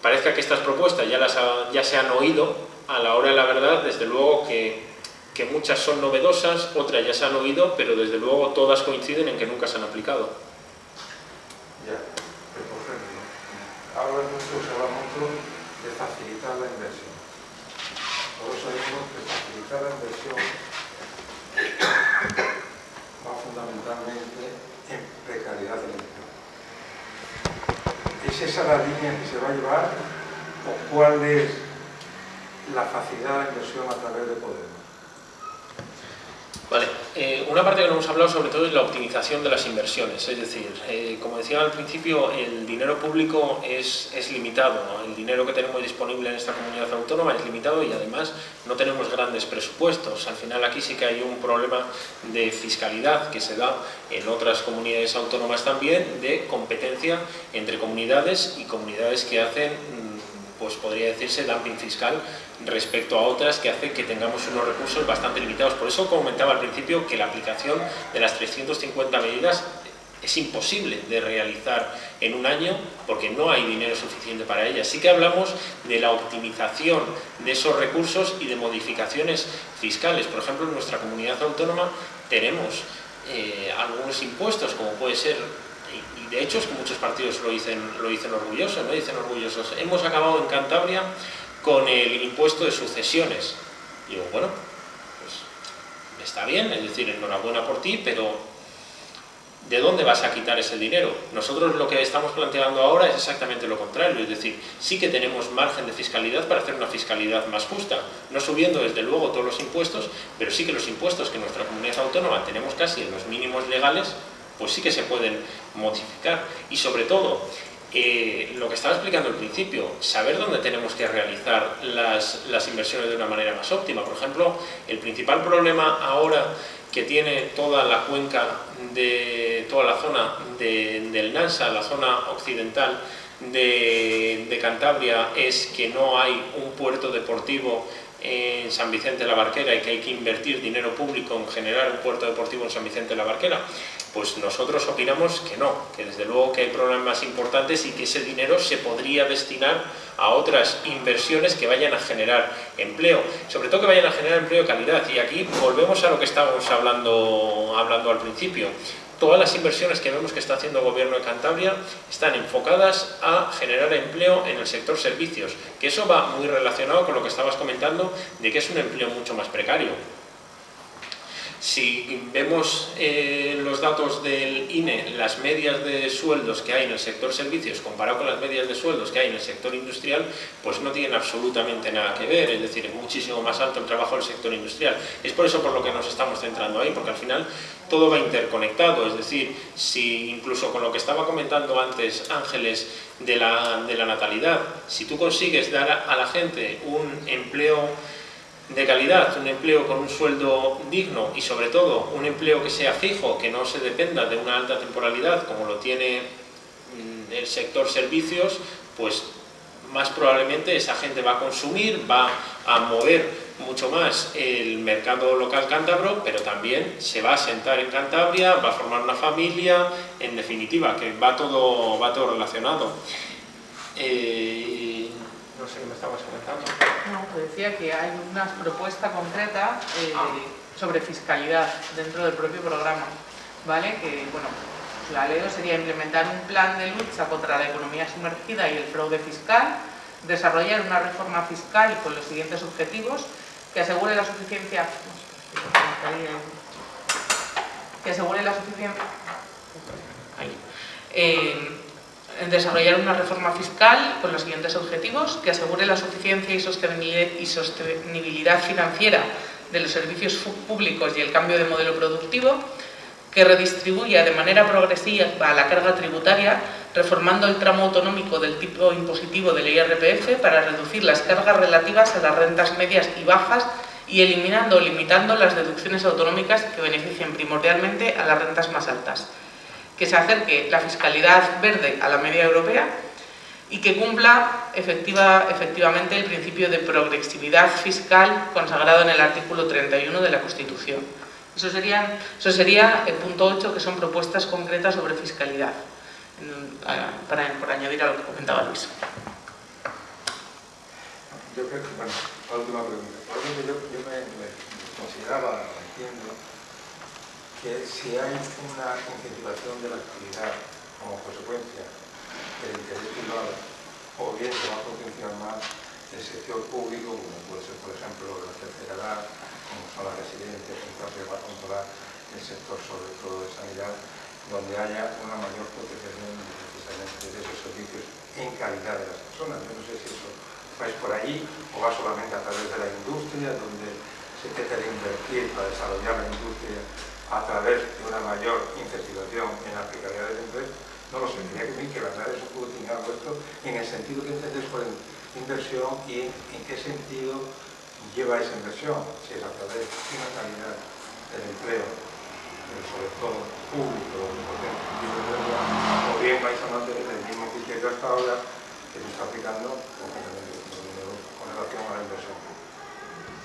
parezca que estas propuestas ya, las ya se han oído, a la hora de la verdad, desde luego que que muchas son novedosas, otras ya se han oído, pero desde luego todas coinciden en que nunca se han aplicado. Ya, ejemplo, Ahora mucho se habla mucho de facilitar la inversión. Todos sabemos que facilitar la inversión va fundamentalmente en precariedad del empleo. ¿Es esa la línea que se va a llevar o cuál es la facilidad de la inversión a través de Podemos? Vale, eh, una parte que no hemos hablado sobre todo es la optimización de las inversiones, es decir, eh, como decía al principio, el dinero público es, es limitado, el dinero que tenemos disponible en esta comunidad autónoma es limitado y además no tenemos grandes presupuestos, al final aquí sí que hay un problema de fiscalidad que se da en otras comunidades autónomas también, de competencia entre comunidades y comunidades que hacen pues podría decirse dumping fiscal respecto a otras que hace que tengamos unos recursos bastante limitados. Por eso comentaba al principio que la aplicación de las 350 medidas es imposible de realizar en un año porque no hay dinero suficiente para ellas. Sí que hablamos de la optimización de esos recursos y de modificaciones fiscales. Por ejemplo, en nuestra comunidad autónoma tenemos eh, algunos impuestos, como puede ser de hecho es que muchos partidos lo dicen, lo dicen orgullosos, ¿no? dicen orgullosos. Hemos acabado en Cantabria con el impuesto de sucesiones. Digo, bueno, pues está bien, es decir, enhorabuena por ti, pero ¿de dónde vas a quitar ese dinero? Nosotros lo que estamos planteando ahora es exactamente lo contrario, es decir, sí que tenemos margen de fiscalidad para hacer una fiscalidad más justa, no subiendo desde luego todos los impuestos, pero sí que los impuestos que en nuestra comunidad autónoma tenemos casi en los mínimos legales, pues sí que se pueden modificar. Y sobre todo, eh, lo que estaba explicando al principio, saber dónde tenemos que realizar las, las inversiones de una manera más óptima. Por ejemplo, el principal problema ahora que tiene toda la cuenca de toda la zona del Nansa, la zona occidental de, de, Cantabria, es que no hay un puerto deportivo en San Vicente de la Barquera y que hay que invertir dinero público en generar un puerto deportivo en San Vicente de la Barquera. Pues nosotros opinamos que no, que desde luego que hay problemas importantes y que ese dinero se podría destinar a otras inversiones que vayan a generar empleo, sobre todo que vayan a generar empleo de calidad. Y aquí volvemos a lo que estábamos hablando, hablando al principio. Todas las inversiones que vemos que está haciendo el Gobierno de Cantabria están enfocadas a generar empleo en el sector servicios, que eso va muy relacionado con lo que estabas comentando de que es un empleo mucho más precario. Si vemos eh, los datos del INE, las medias de sueldos que hay en el sector servicios comparado con las medias de sueldos que hay en el sector industrial, pues no tienen absolutamente nada que ver, es decir, es muchísimo más alto el trabajo del sector industrial. Es por eso por lo que nos estamos centrando ahí, porque al final todo va interconectado, es decir, si incluso con lo que estaba comentando antes Ángeles de la, de la natalidad, si tú consigues dar a la gente un empleo de calidad, un empleo con un sueldo digno y sobre todo un empleo que sea fijo, que no se dependa de una alta temporalidad como lo tiene mm, el sector servicios, pues más probablemente esa gente va a consumir, va a mover mucho más el mercado local cántabro, pero también se va a sentar en Cantabria, va a formar una familia, en definitiva, que va todo, va todo relacionado. Eh, no sé qué me estabas comentando. No, te decía que hay una propuesta concreta eh, ah. sobre fiscalidad dentro del propio programa, ¿vale? Que, bueno, la leo sería implementar un plan de lucha contra la economía sumergida y el fraude fiscal, desarrollar una reforma fiscal con los siguientes objetivos, que asegure la suficiencia... que asegure la suficiencia... Ahí. Eh, desarrollar una reforma fiscal con los siguientes objetivos, que asegure la suficiencia y sostenibilidad financiera de los servicios públicos y el cambio de modelo productivo, que redistribuya de manera progresiva la carga tributaria, reformando el tramo autonómico del tipo impositivo del IRPF para reducir las cargas relativas a las rentas medias y bajas y eliminando o limitando las deducciones autonómicas que beneficien primordialmente a las rentas más altas que se acerque la fiscalidad verde a la media europea y que cumpla efectiva, efectivamente el principio de progresividad fiscal consagrado en el artículo 31 de la Constitución. Eso, serían, eso sería el punto 8, que son propuestas concretas sobre fiscalidad, para, por añadir a lo que comentaba Luis. Yo creo que, bueno, última pregunta. Yo, yo me, me consideraba, entiendo, que si hay una incentivación de la actividad como consecuencia del interés privado, o bien se va a potenciar más el sector público, como puede ser, por ejemplo, la tercera edad, como son las residencias, que va a controlar el sector, sobre todo de sanidad, donde haya una mayor potenciación precisamente de esos servicios en calidad de las personas. Yo no sé si eso va por allí o va solamente a través de la industria, donde se trata de invertir para desarrollar la industria a través de una mayor incentivación en la precariedad del empleo, no lo sé, tenía que, que mandar eso un poco vuestro en el sentido que entendéis por inversión y en, qué sentido lleva esa inversión, si es a través de una calidad del empleo, sobre todo público, o bien vais a mantener el mismo criterio hasta ahora que se está aplicando con relación a la inversión.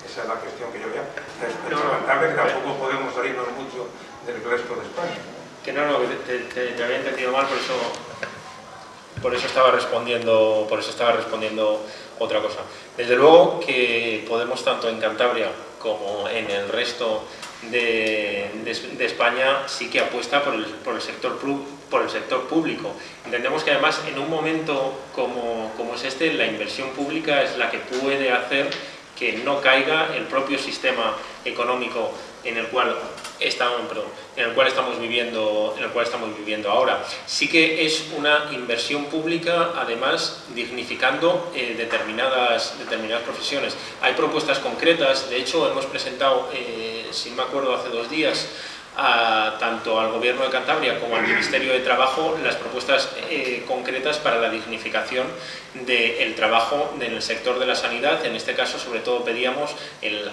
Esa es la cuestión que yo veo. Es lamentable que tampoco podemos salirnos mucho del resto de España. Que no, no, te, te, había entendido mal, por eso, por eso estaba respondiendo, por eso estaba respondiendo otra cosa. Desde luego que podemos tanto en Cantabria como en el resto de, de, España sí que apuesta por el, por el, sector, por el sector público. Entendemos que además en un momento como, como es este, la inversión pública es la que puede hacer que no caiga el propio sistema económico en el cual estamos viviendo en el cual estamos viviendo ahora. Sí que es una inversión pública además dignificando eh, determinadas determinadas profesiones. Hay propuestas concretas de hecho hemos presentado eh, si me acuerdo hace dos días tanto al Gobierno de Cantabria como al Ministerio de Trabajo las propuestas eh, concretas para la dignificación del trabajo en el sector de la sanidad. En este caso, sobre todo, pedíamos el,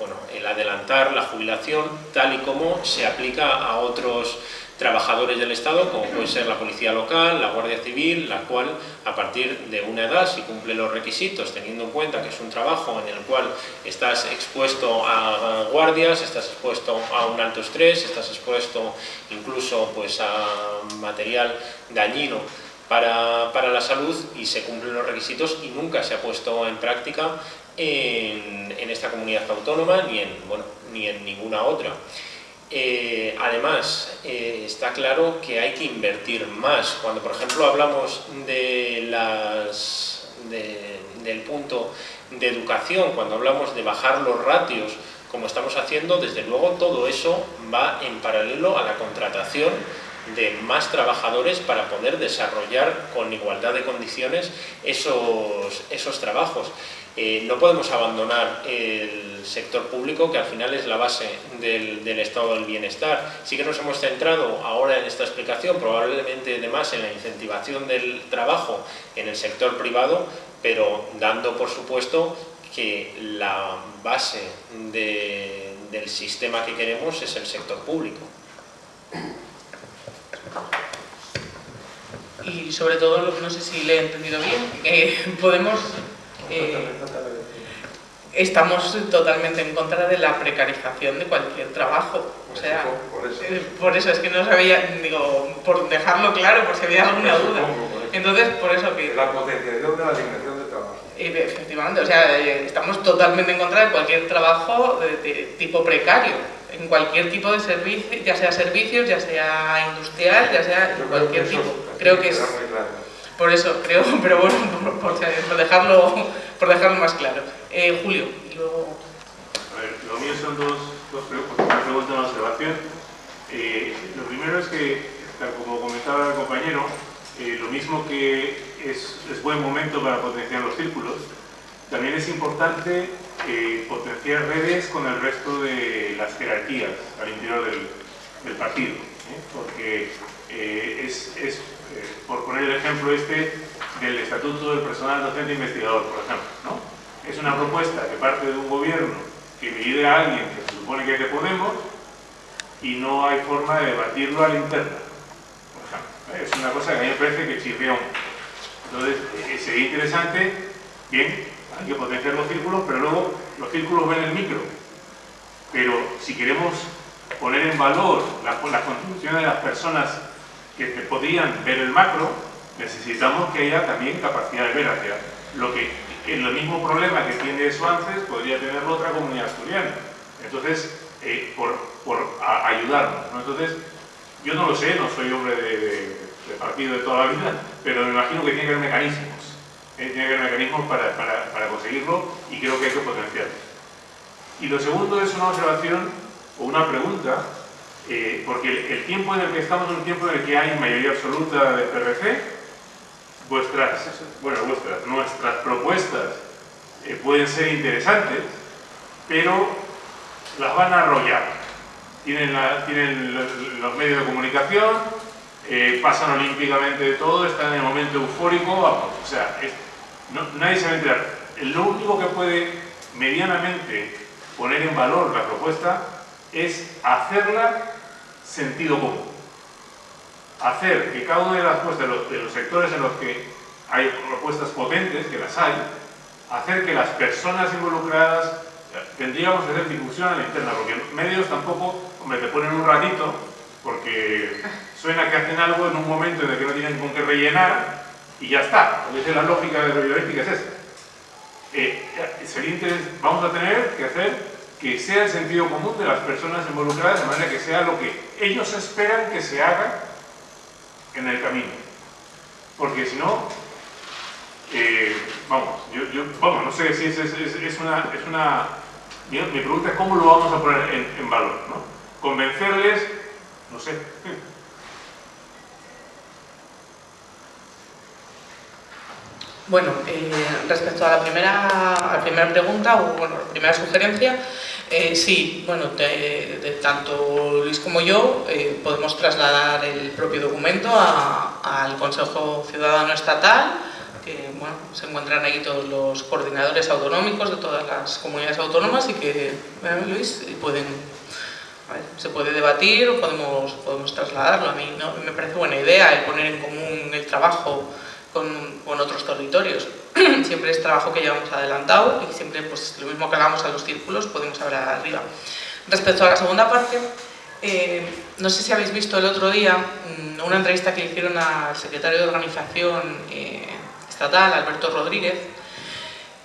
bueno, el adelantar la jubilación tal y como se aplica a otros trabajadores del Estado, como puede ser la Policía Local, la Guardia Civil, la cual a partir de una edad, si cumple los requisitos, teniendo en cuenta que es un trabajo en el cual estás expuesto a guardias, estás expuesto a un alto estrés, estás expuesto incluso pues, a material dañino para, para la salud y se cumplen los requisitos y nunca se ha puesto en práctica en, en esta comunidad autónoma ni en, bueno, ni en ninguna otra. Eh, además, eh, está claro que hay que invertir más. Cuando, por ejemplo, hablamos de las, del punto de educación, cuando hablamos de bajar los ratios, como estamos haciendo, desde luego todo eso va en paralelo a la contratación de más trabajadores para poder desarrollar con igualdad de condiciones esos, esos trabajos. Eh, no podemos abandonar el sector público, que al final es la base del, estado del bienestar. Sí que nos hemos centrado ahora en esta explicación, probablemente además en la incentivación del trabajo en el sector privado, pero dando por supuesto que la base del sistema que queremos es el sector público. Y sobre todo, no sé si le he entendido bien, eh, podemos eh, estamos totalmente en contra de la precarización de cualquier trabajo. O sea, eh, por eso, es que no sabía, digo, por dejarlo claro, por si había alguna duda. Entonces, por eso que... La potenciación de la asignación de trabajo. Efectivamente, o sea, eh, estamos totalmente en contra de cualquier trabajo de, tipo precario, en cualquier tipo de servicio, ya sea servicios, ya sea industrial, ya sea cualquier tipo. Creo que es... Por eso, creo, pero bueno, por, dejarlo, por dejarlo más claro. Eh, Julio, y luego... A ver, lo mío son dos, dos preguntas, una observación. Eh, lo primero es que, como comentaba el compañero, eh, lo mismo que es, es, buen momento para potenciar los círculos, también es importante potenciar redes con el resto de las jerarquías al interior del, partido, porque es, eh, por poner el ejemplo este del Estatuto del Personal Docente Investigador, por ejemplo. ¿no? Es una propuesta que parte de un gobierno que divide a alguien que se supone que es de Podemos y no hay forma de debatirlo a la interna. Por ejemplo. Es una cosa que a mí me parece que chirría Entonces, eh, sería interesante, bien, hay que potenciar los círculos, pero luego los círculos ven el micro. Pero si queremos poner en valor las la contribuciones de las personas que podrían ver el macro, necesitamos que haya también capacidad de ver hacia lo que el mismo problema que tiene eso antes podría tener otra comunidad asturiana. Entonces, eh, por, por ayudarnos. Entonces, yo no lo sé, no soy hombre de, partido de toda la vida, pero me imagino que tiene que haber mecanismos. Eh, tiene que haber mecanismos para, para, para conseguirlo y creo que hay que potenciarlos. Y lo segundo es una observación o una pregunta eh, porque el, tiempo en el que estamos es un tiempo en el que hay mayoría absoluta de PRC, vuestras, bueno, vuestras, nuestras propuestas eh, pueden ser interesantes, pero las van a arrollar. Tienen, los, medios de comunicación, eh, pasan olímpicamente de todo, están en el momento eufórico, vamos, o sea, nadie se va a enterar. Lo único que puede medianamente poner en valor la propuesta es hacerla sentido común. Hacer que cada una de las propuestas, de los, sectores en los que hay propuestas potentes, que las hay, hacer que las personas involucradas tendríamos que hacer difusión a la interna, porque medios tampoco, hombre, te ponen un ratito, porque suena que hacen algo en un momento en el que no tienen con qué rellenar, y ya está. La lógica de la es esa. Eh, vamos a tener que hacer que sea el sentido común de las personas involucradas, de manera que sea lo que ellos esperan que se haga en el camino. Porque si no, eh, vamos, yo, vamos, no sé si es, es, una, es una mi, pregunta es cómo lo vamos a poner en, valor, ¿no? convencerles, no sé. Bueno, eh, respecto a la primera, a la primera pregunta o bueno, la primera sugerencia, eh, sí, bueno, de, de tanto Luis como yo eh, podemos trasladar el propio documento al Consejo Ciudadano Estatal, que bueno, se encuentran ahí todos los coordinadores autonómicos de todas las comunidades autónomas y que, Luis, pueden, se puede debatir o podemos, podemos trasladarlo. A mí ¿no? me parece buena idea el poner en común el trabajo con, con otros territorios. siempre es trabajo que llevamos adelantado y siempre pues lo mismo que hagamos a los círculos podemos hablar arriba. Respecto a la segunda parte, eh, no sé si habéis visto el otro día mm, una entrevista que hicieron al secretario de organización eh, estatal, Alberto Rodríguez,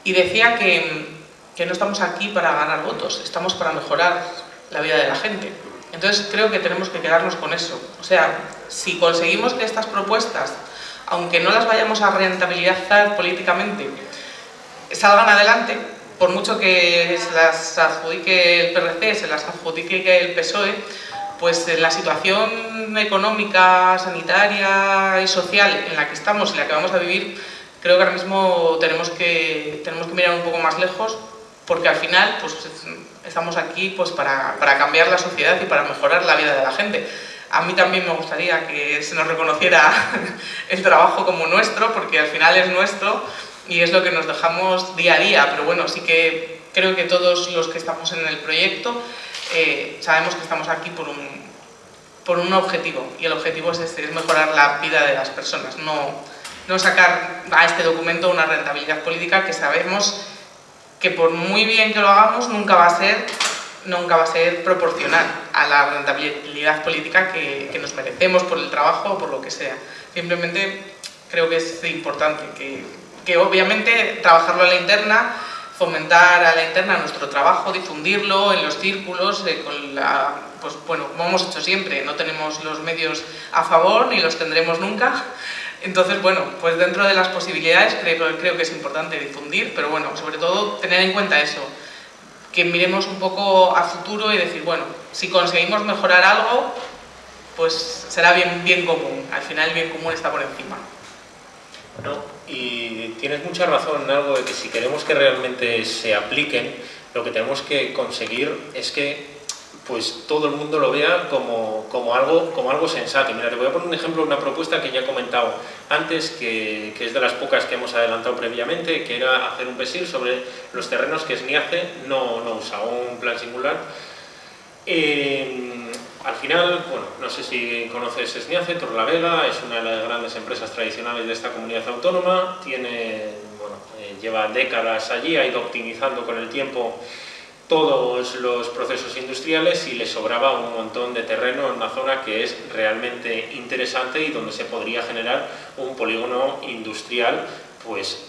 y decía que, que no estamos aquí para ganar votos, estamos para mejorar la vida de la gente. Entonces creo que tenemos que quedarnos con eso. O sea, si conseguimos que estas propuestas aunque no las vayamos a rentabilizar políticamente, salgan adelante, por mucho que se las adjudique el PRC, se las adjudique el PSOE, pues la situación económica, sanitaria y social en la que estamos, en la que vamos a vivir, creo que ahora mismo tenemos que, tenemos que mirar un poco más lejos, porque al final pues, estamos aquí pues, para, para cambiar la sociedad y para mejorar la vida de la gente. A mí también me gustaría que se nos reconociera el trabajo como nuestro, porque al final es nuestro y es lo que nos dejamos día a día, pero bueno, sí que creo que todos los que estamos en el proyecto eh, sabemos que estamos aquí por un, por un objetivo, y el objetivo es este, es mejorar la vida de las personas, no, no sacar a este documento una rentabilidad política que sabemos que por muy bien que lo hagamos nunca va a ser nunca va a ser proporcional a la rentabilidad política que, que, nos merecemos por el trabajo o por lo que sea. Simplemente creo que es importante que, que obviamente trabajarlo a la interna, fomentar a la interna nuestro trabajo, difundirlo en los círculos, eh, con la, pues bueno, como hemos hecho siempre, no tenemos los medios a favor ni los tendremos nunca, entonces, bueno, pues dentro de las posibilidades creo, creo que es importante difundir, pero bueno, sobre todo tener en cuenta eso, que miremos un poco a futuro y decir, bueno, si conseguimos mejorar algo, pues será bien, bien común. Al final el bien común está por encima. No, y tienes mucha razón en algo de que si queremos que realmente se apliquen, lo que tenemos que conseguir es que pues todo el mundo lo vea como, como, algo, como algo sensato. Mira, te voy a poner un ejemplo, una propuesta que ya he comentado antes, que, que, es de las pocas que hemos adelantado previamente, que era hacer un PESIL sobre los terrenos que SNIACE no, no usa, un plan singular. Eh, al final, bueno, no sé si conoces SNIACE, Torlavega, es una de las grandes empresas tradicionales de esta comunidad autónoma, tiene, bueno, eh, lleva décadas allí, ha ido optimizando con el tiempo todos los procesos industriales y le sobraba un montón de terreno en una zona que es realmente interesante y donde se podría generar un polígono industrial pues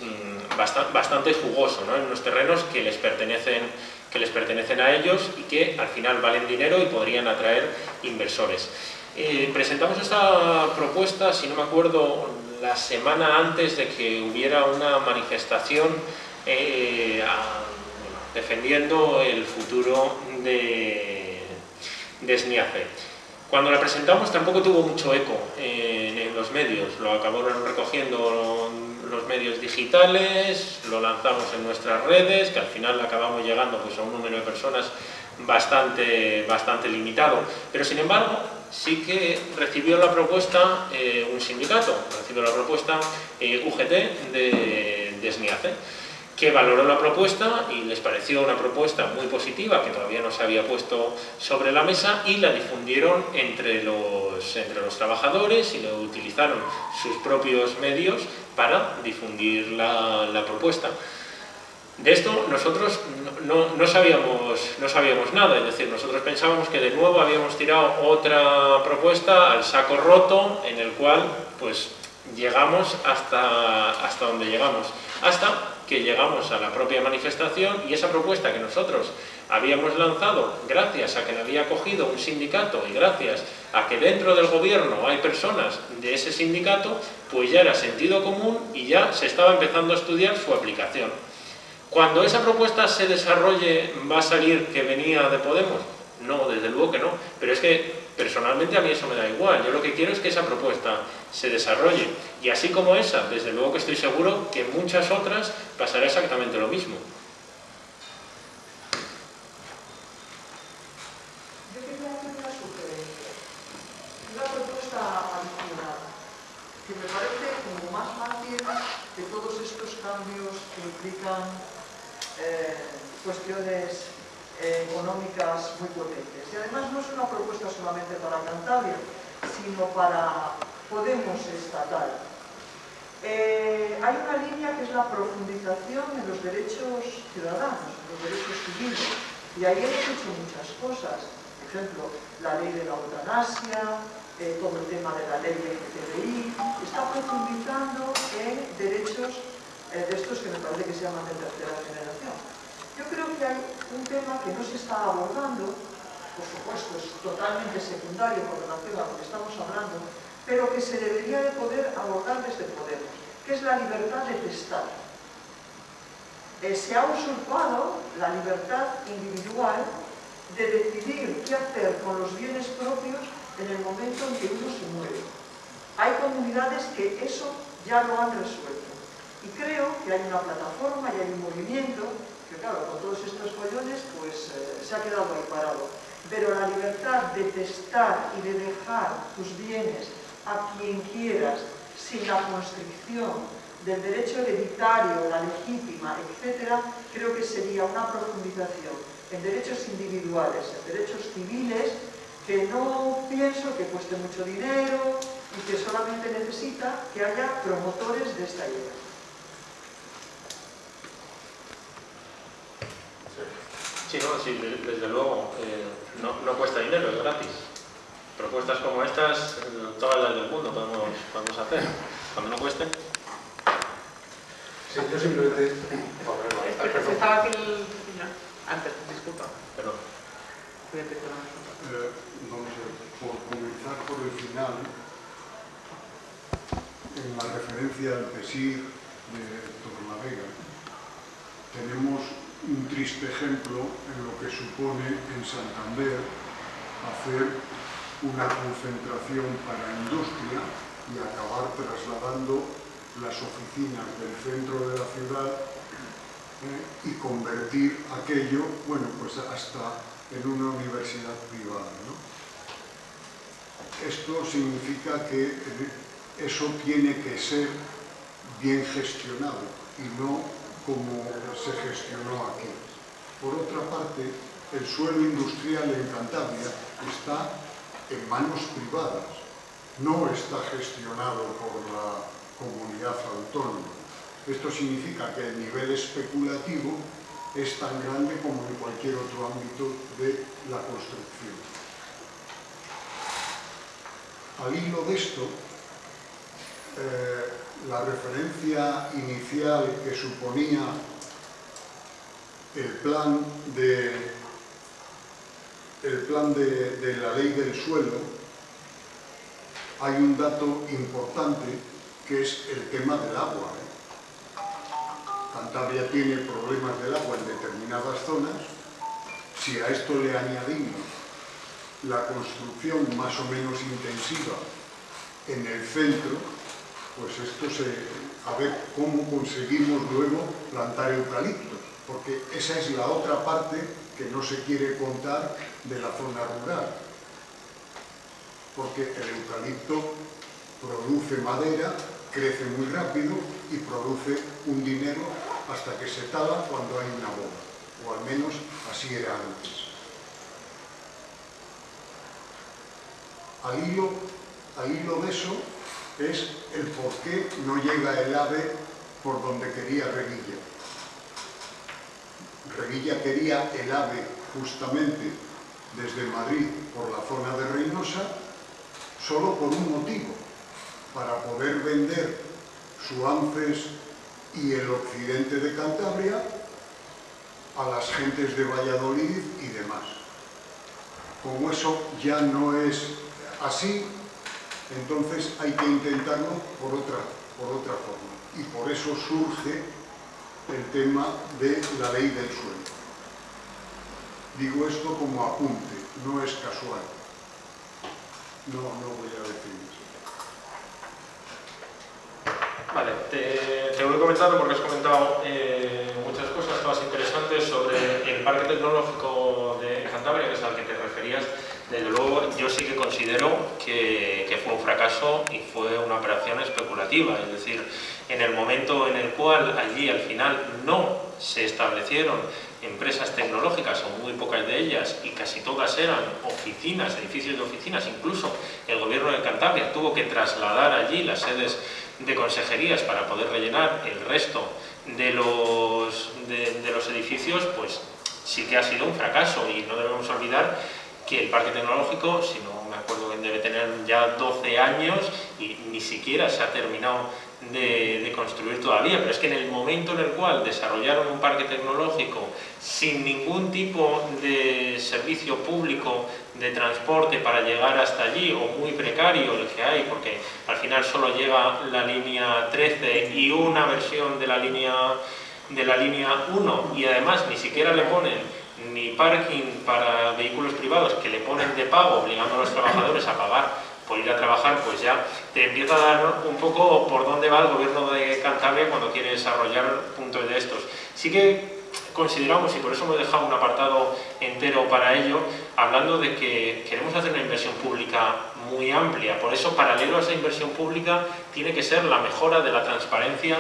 bastante, bastante jugoso, ¿no? en unos terrenos que les pertenecen que les pertenecen a ellos y que al final valen dinero y podrían atraer inversores. Eh, presentamos esta propuesta, si no me acuerdo, la semana antes de que hubiera una manifestación eh, a, defendiendo el futuro de, de. Cuando la presentamos tampoco tuvo mucho eco en, los medios, lo acabaron recogiendo los medios digitales, lo lanzamos en nuestras redes, que al final acabamos llegando pues, a un número de personas bastante, bastante limitado. Pero sin embargo, sí que recibió la propuesta eh, un sindicato, recibió la propuesta eh, UGT de, de que valoró la propuesta y les pareció una propuesta muy positiva que todavía no se había puesto sobre la mesa y la difundieron entre los, entre los trabajadores y lo utilizaron sus propios medios para difundir la, la propuesta. De esto nosotros no, no, sabíamos, no sabíamos nada, es decir, nosotros pensábamos que de nuevo habíamos tirado otra propuesta al saco roto en el cual pues llegamos hasta, hasta donde llegamos, hasta que llegamos a la propia manifestación y esa propuesta que nosotros habíamos lanzado gracias a que la había cogido un sindicato y gracias a que dentro del gobierno hay personas de ese sindicato, pues ya era sentido común y ya se estaba empezando a estudiar su aplicación. Cuando esa propuesta se desarrolle, ¿va a salir que venía de Podemos? No, desde luego que no. Pero es que personalmente a mí eso me da igual. Yo lo que quiero es que esa propuesta se desarrolle. Y así como esa, desde luego que estoy seguro que en muchas otras pasará exactamente lo mismo. Yo quería hacer una sugerencia, una propuesta adicional, que me parece como más fácil que todos estos cambios que implican eh, cuestiones eh, económicas muy potentes. Y además no es una propuesta solamente para Cantabria, sino para Podemos estatal. Eh, hay una línea que es la profundización en los derechos ciudadanos, en los derechos civiles, y ahí hemos hecho muchas cosas. Por ejemplo, la ley de la eutanasia, eh, todo el tema de la ley de LGTBI, está profundizando en derechos de estos que me parece que se llaman de tercera generación. Yo creo que hay un tema que no se está abordando, por supuesto es totalmente secundario con relación a lo que estamos hablando, pero que se debería de poder abordar desde Podemos, que es la libertad de testar. Eh, se ha usurpado la libertad individual de decidir qué hacer con los bienes propios en el momento en que uno se muere. Hay comunidades que eso ya lo han resuelto. Y creo que hay una plataforma y hay un movimiento claro, con todos estos follones, pues eh, se ha quedado ahí parado. Pero la libertad de testar y de dejar tus bienes a quien quieras, sin la constricción del derecho hereditario, la legítima, etc., creo que sería una profundización en derechos individuales, en derechos civiles, que no pienso que cueste mucho dinero y que solamente necesita que haya promotores de esta idea. Sí, no, sí, desde luego, eh, no, no, cuesta dinero, es gratis. Propuestas como estas, todas las del mundo podemos, podemos hacer. Cuando no cueste. Sí, yo simplemente... Bueno, estaba aquí el... Antes, disculpa. Perdón. Eh, vamos a ver, por comenzar por el final, en la referencia al PESIR de Torlavega, tenemos un triste ejemplo en lo que supone en Santander hacer una concentración para industria y acabar trasladando las oficinas del centro de la ciudad eh, y convertir aquello, bueno, pues hasta en una universidad privada. Esto significa que eh, eso tiene que ser bien gestionado y no como se gestionó aquí. Por otra parte, el suelo industrial en Cantabria está en manos privadas, no está gestionado por la comunidad autónoma. Esto significa que el nivel especulativo es tan grande como en cualquier otro ámbito de la construcción. Al hilo de esto, eh, la referencia inicial que suponía el plan de, el plan de, la ley del suelo, hay un dato importante que es el tema del agua. ¿eh? Cantabria tiene problemas del agua en determinadas zonas. Si a esto le añadimos la construcción más o menos intensiva en el centro, pues esto se... a ver cómo conseguimos luego plantar eucaliptos, porque esa es la otra parte que no se quiere contar de la zona rural. Porque el eucalipto produce madera, crece muy rápido y produce un dinero hasta que se tala cuando hay una boda, o al menos así era antes. Al hilo, al hilo de eso, es el por qué no llega el AVE por donde quería Revilla. Revilla quería el AVE justamente desde Madrid por la zona de Reynosa solo por un motivo, para poder vender su ANCES y el occidente de Cantabria a las gentes de Valladolid y demás. Como eso ya no es así, entonces hay que intentarlo por otra, por otra forma. Y por eso surge el tema de la ley del suelo. Digo esto como apunte. no es casual. No, no voy a decir eso. Vale, te, te voy comentando porque has comentado eh, muchas cosas, todas interesantes sobre el parque tecnológico de Cantabria, que es al que te referías. Desde luego, yo sí que considero que, fue un fracaso y fue una operación especulativa. Es decir, en el momento en el cual allí al final no se establecieron empresas tecnológicas, o muy pocas de ellas, y casi todas eran oficinas, edificios de oficinas, incluso el gobierno de Cantabria tuvo que trasladar allí las sedes de consejerías para poder rellenar el resto de los, de los edificios, pues sí que ha sido un fracaso y no debemos olvidar que el parque tecnológico, si no me acuerdo bien, debe tener ya 12 años y ni siquiera se ha terminado de, construir todavía, pero es que en el momento en el cual desarrollaron un parque tecnológico sin ningún tipo de servicio público de transporte para llegar hasta allí, o muy precario el que hay, porque al final solo llega la línea 13 y una versión de la línea, de la línea 1, y además ni siquiera le ponen ni parking para vehículos privados que le ponen de pago, obligando a los trabajadores a pagar por ir a trabajar, pues ya te empieza a dar un poco por dónde va el gobierno de Cantabria cuando quiere desarrollar puntos de estos. Sí que consideramos, y por eso hemos dejado un apartado entero para ello, hablando de que queremos hacer una inversión pública muy amplia. Por eso, paralelo a esa inversión pública, tiene que ser la mejora de la transparencia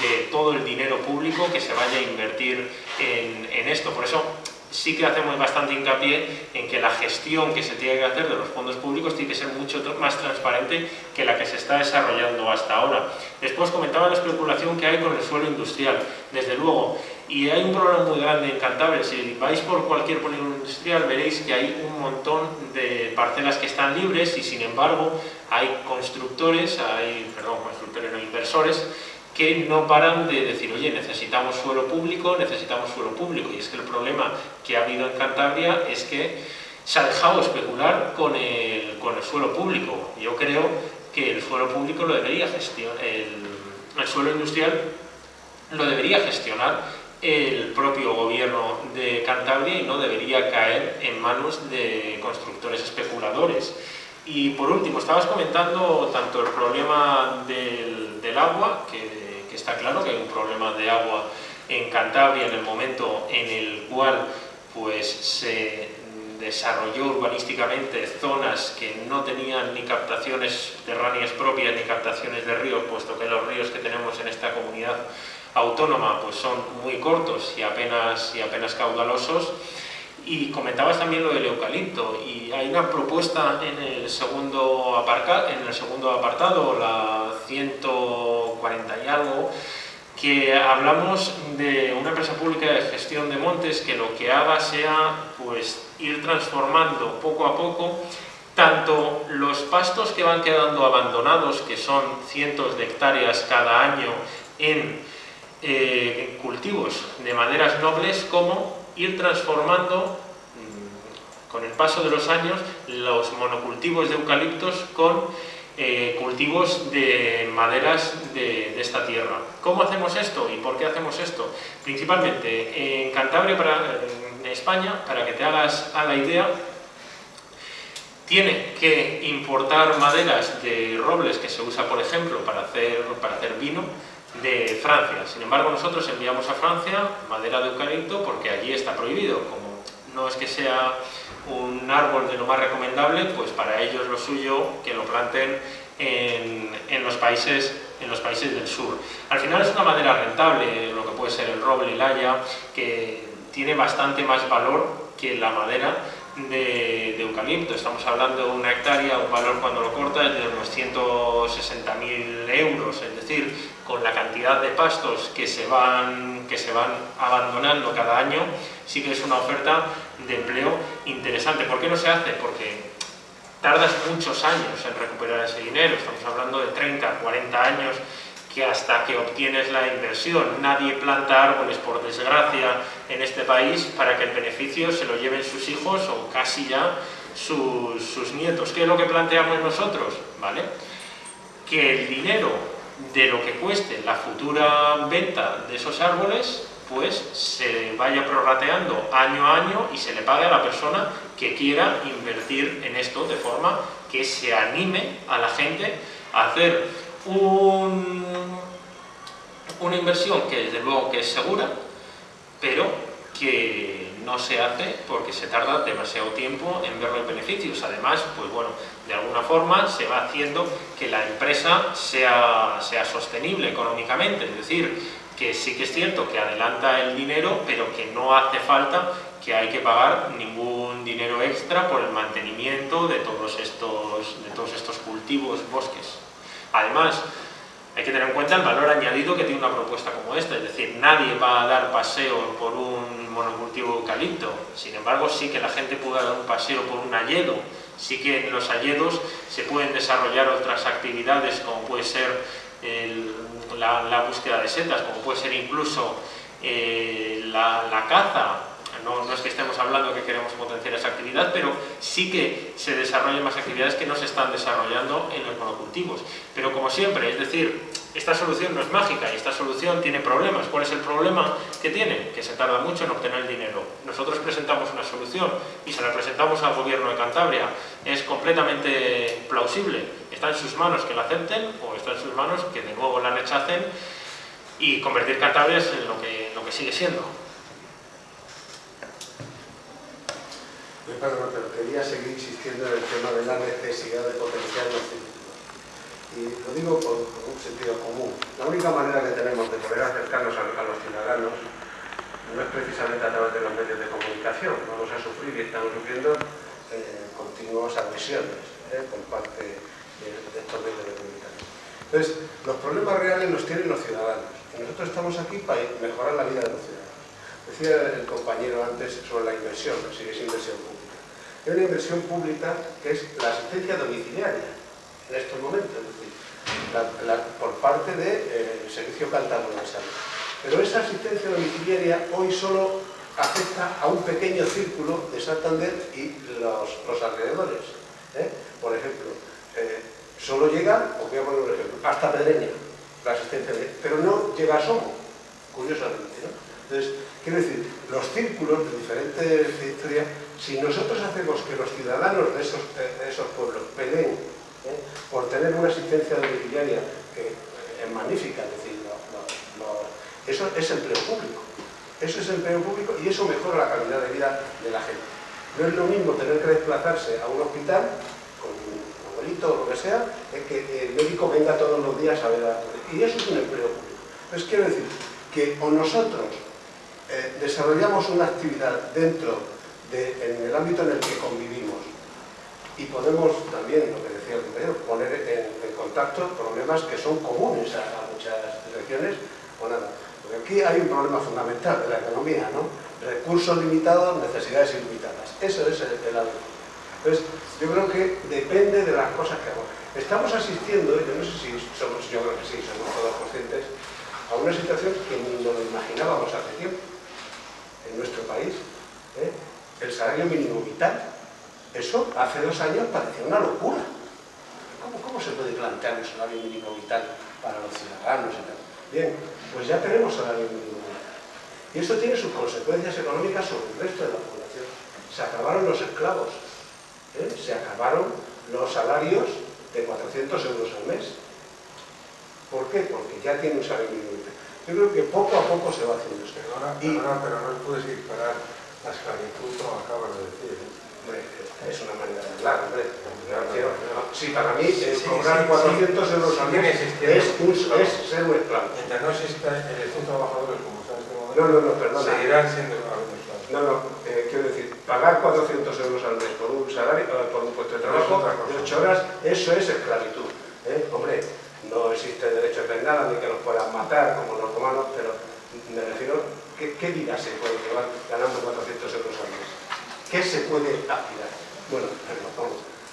de todo el dinero público que se vaya a invertir en, en esto. Por eso, sí que hacemos bastante hincapié en que la gestión que se tiene que hacer de los fondos públicos tiene que ser mucho más transparente que la que se está desarrollando hasta ahora. Después comentaba la especulación que hay con el suelo industrial, desde luego, y hay un problema muy grande en Cantabria, si vais por cualquier polígono industrial veréis que hay un montón de parcelas que están libres y sin embargo hay constructores, hay, perdón, constructores no, inversores, que no paran de decir, oye, necesitamos suelo público, necesitamos suelo público. Y es que el problema que ha habido en Cantabria es que se ha dejado especular con el, con el suelo público. Yo creo que el suelo público lo debería gestionar, el, el suelo industrial lo debería gestionar el propio gobierno de Cantabria y no debería caer en manos de constructores especuladores. Y por último, estabas comentando tanto el problema del, del agua, que que está claro que hay un problema de agua en Cantabria en el momento en el cual pues, se desarrolló urbanísticamente zonas que no tenían ni captaciones terráneas propias ni captaciones de ríos, puesto que los ríos que tenemos en esta comunidad autónoma pues son muy cortos y apenas, y apenas caudalosos. Y comentabas también lo del eucalipto, y hay una propuesta en el segundo, apartado, la 140 y algo, que hablamos de una empresa pública de gestión de montes que lo que haga sea pues, ir transformando poco a poco tanto los pastos que van quedando abandonados, que son cientos de hectáreas cada año en eh, cultivos de maderas nobles, como ir transformando mm, con el paso de los años los monocultivos de eucaliptos con eh, cultivos de maderas de, esta tierra. ¿Cómo hacemos esto y por qué hacemos esto? Principalmente en Cantabria, en España, para que te hagas a la idea, tiene que importar maderas de robles que se usa, por ejemplo, para hacer, para hacer vino, de Francia. Sin embargo, nosotros enviamos a Francia madera de eucalipto porque allí está prohibido. Como no es que sea un árbol de lo más recomendable, pues para ellos lo suyo que lo planten en, en, los países, en los países del sur. Al final es una madera rentable, lo que puede ser el roble la haya, que tiene bastante más valor que la madera de, de, eucalipto. Estamos hablando de una hectárea, un valor cuando lo cortas de unos 160.000 euros, es decir, con la cantidad de pastos que se, van, que se van abandonando cada año, sí que es una oferta de empleo interesante. ¿Por qué no se hace? Porque tardas muchos años en recuperar ese dinero, estamos hablando de 30, 40 años que hasta que obtienes la inversión. Nadie planta árboles, por desgracia, en este país para que el beneficio se lo lleven sus hijos o casi ya sus, sus nietos. ¿Qué es lo que planteamos nosotros? ¿Vale? Que el dinero de lo que cueste la futura venta de esos árboles, pues se vaya prorrateando año a año y se le pague a la persona que quiera invertir en esto de forma que se anime a la gente a hacer una inversión que desde luego que es segura, pero que no se hace porque se tarda demasiado tiempo en ver los beneficios. Además, pues bueno, de alguna forma se va haciendo que la empresa sea, sea sostenible económicamente, es decir, que sí que es cierto que adelanta el dinero, pero que no hace falta que hay que pagar ningún dinero extra por el mantenimiento de todos estos, de todos estos cultivos, bosques. Además, hay que tener en cuenta el valor añadido que tiene una propuesta como esta, es decir, nadie va a dar paseo por un monocultivo eucalipto, sin embargo sí que la gente puede dar un paseo por un hayedo, sí que en los hayedos se pueden desarrollar otras actividades como puede ser la, búsqueda de setas, como puede ser incluso eh, la caza, no, es que estemos hablando que queremos potenciar esa actividad, pero sí que se desarrollen más actividades que no se están desarrollando en los monocultivos. Pero como siempre, es decir, esta solución no es mágica y esta solución tiene problemas. ¿Cuál es el problema que tiene? Que se tarda mucho en obtener el dinero. Nosotros presentamos una solución y se la presentamos al gobierno de Cantabria. Es completamente plausible. Está en sus manos que la acepten o está en sus manos que de nuevo la rechacen y convertir Cantabria en lo que, lo que sigue siendo. Perdón, pero quería seguir insistiendo en el tema de la necesidad de potenciar los. Y lo digo por, un sentido común. La única manera que tenemos de poder acercarnos a, los ciudadanos no es precisamente a través de los medios de comunicación. Vamos a sufrir y estamos sufriendo eh, continuas agresiones eh, por parte de, estos medios de comunicación. Entonces, los problemas reales los tienen los ciudadanos. Y nosotros estamos aquí para mejorar la vida de los ciudadanos. Decía el compañero antes sobre la inversión, si es inversión pública. Es una inversión pública que es la asistencia domiciliaria en estos momentos, es decir, por parte del de, eh, Servicio Cántabro de Salud. Pero esa asistencia domiciliaria hoy solo afecta a un pequeño círculo de Santander y los, alrededores. ¿eh? Por ejemplo, eh, solo llega, os voy a poner un ejemplo, hasta Pedreña, la asistencia, de, pero no llega a Somo, curiosamente. ¿no? Entonces, quiero decir, los círculos de diferentes historias, si nosotros hacemos que los ciudadanos de esos, esos pueblos peleen ¿eh? por tener una asistencia domiciliaria que es magnífica, es decir, eso es empleo público. Eso es empleo público y eso mejora la calidad de vida de la gente. No es lo mismo tener que desplazarse a un hospital con un abuelito o lo que sea, es que el médico venga todos los días a ver a... Y eso es un empleo público. Entonces quiero decir que o nosotros eh, desarrollamos una actividad dentro el ámbito en el que convivimos y podemos también, lo que poner en, contacto problemas que son comunes a, muchas regiones o. Porque aquí hay un problema fundamental de la economía, ¿no? Recursos limitados, necesidades ilimitadas. Eso es el, el Entonces, yo creo que depende de las cosas que hagamos. Estamos asistiendo, yo no sé si somos, yo creo que sí, somos todos conscientes, a una situación que ni nos imaginábamos hace tiempo en nuestro país, ¿eh? el salario mínimo vital. Eso hace dos años parecía una locura. ¿Cómo, ¿Cómo, se puede plantear un salario mínimo vital para los ciudadanos y tal? Bien, pues ya tenemos salario mínimo vital. Y esto tiene sus consecuencias económicas sobre el resto de la población. Se acabaron los esclavos, ¿eh? se acabaron los salarios de 400 euros al mes. ¿Por qué? Porque ya tiene un salario mínimo vital. Yo creo que poco a poco se va haciendo esto. Perdona, perdona, pero no puedes disparar la esclavitud como acabas de decir. ¿eh? Es una manera de hablar, hombre. Sí, para mí es cobrar 400 euros al mes es, un, es ser un esclavo. Mientras no exista elección trabajadores como está este modelo, no, no, no, perdona. seguirán siendo. No, no, eh, quiero decir, pagar 400 euros al mes por un salario, eh, por un puesto de trabajo de 8 horas, eso es esclavitud. ¿eh? Hombre, no existe derecho de nada, ni que nos puedan matar como los romanos, pero me refiero, ¿qué, qué vida se puede llevar ganando 400 euros al mes? ¿Qué se puede aspirar? Bueno,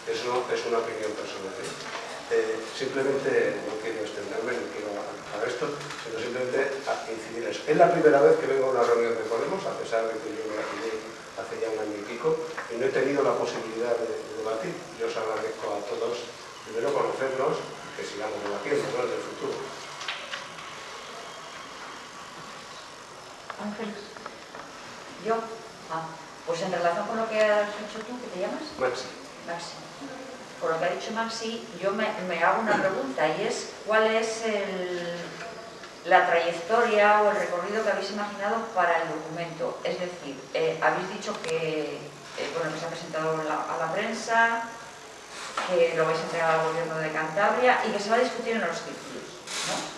eso es una opinión personal. ¿eh? Eh, simplemente no quiero extenderme, no quiero a esto, sino simplemente a incidir eso. Es la primera vez que vengo a una reunión de Podemos, a pesar de que yo me afilié hace ya un año y pico, y no he tenido la posibilidad de, de debatir. Yo os agradezco a todos, primero conocernos, que sigamos debatiendo ¿no? en el futuro. Ángeles. ¿Yo? Ah, pues en relación con lo que has dicho tú, ¿qué te llamas? Maxi. Maxi. Por lo que ha dicho Maxi, yo me, me hago una pregunta y es ¿cuál es el, la trayectoria o el recorrido que habéis imaginado para el documento? Es decir, eh, habéis dicho que, eh, bueno, que se ha presentado la- a la prensa, que lo vais a entregar al gobierno de Cantabria y que se va a discutir en los círculos, ¿no?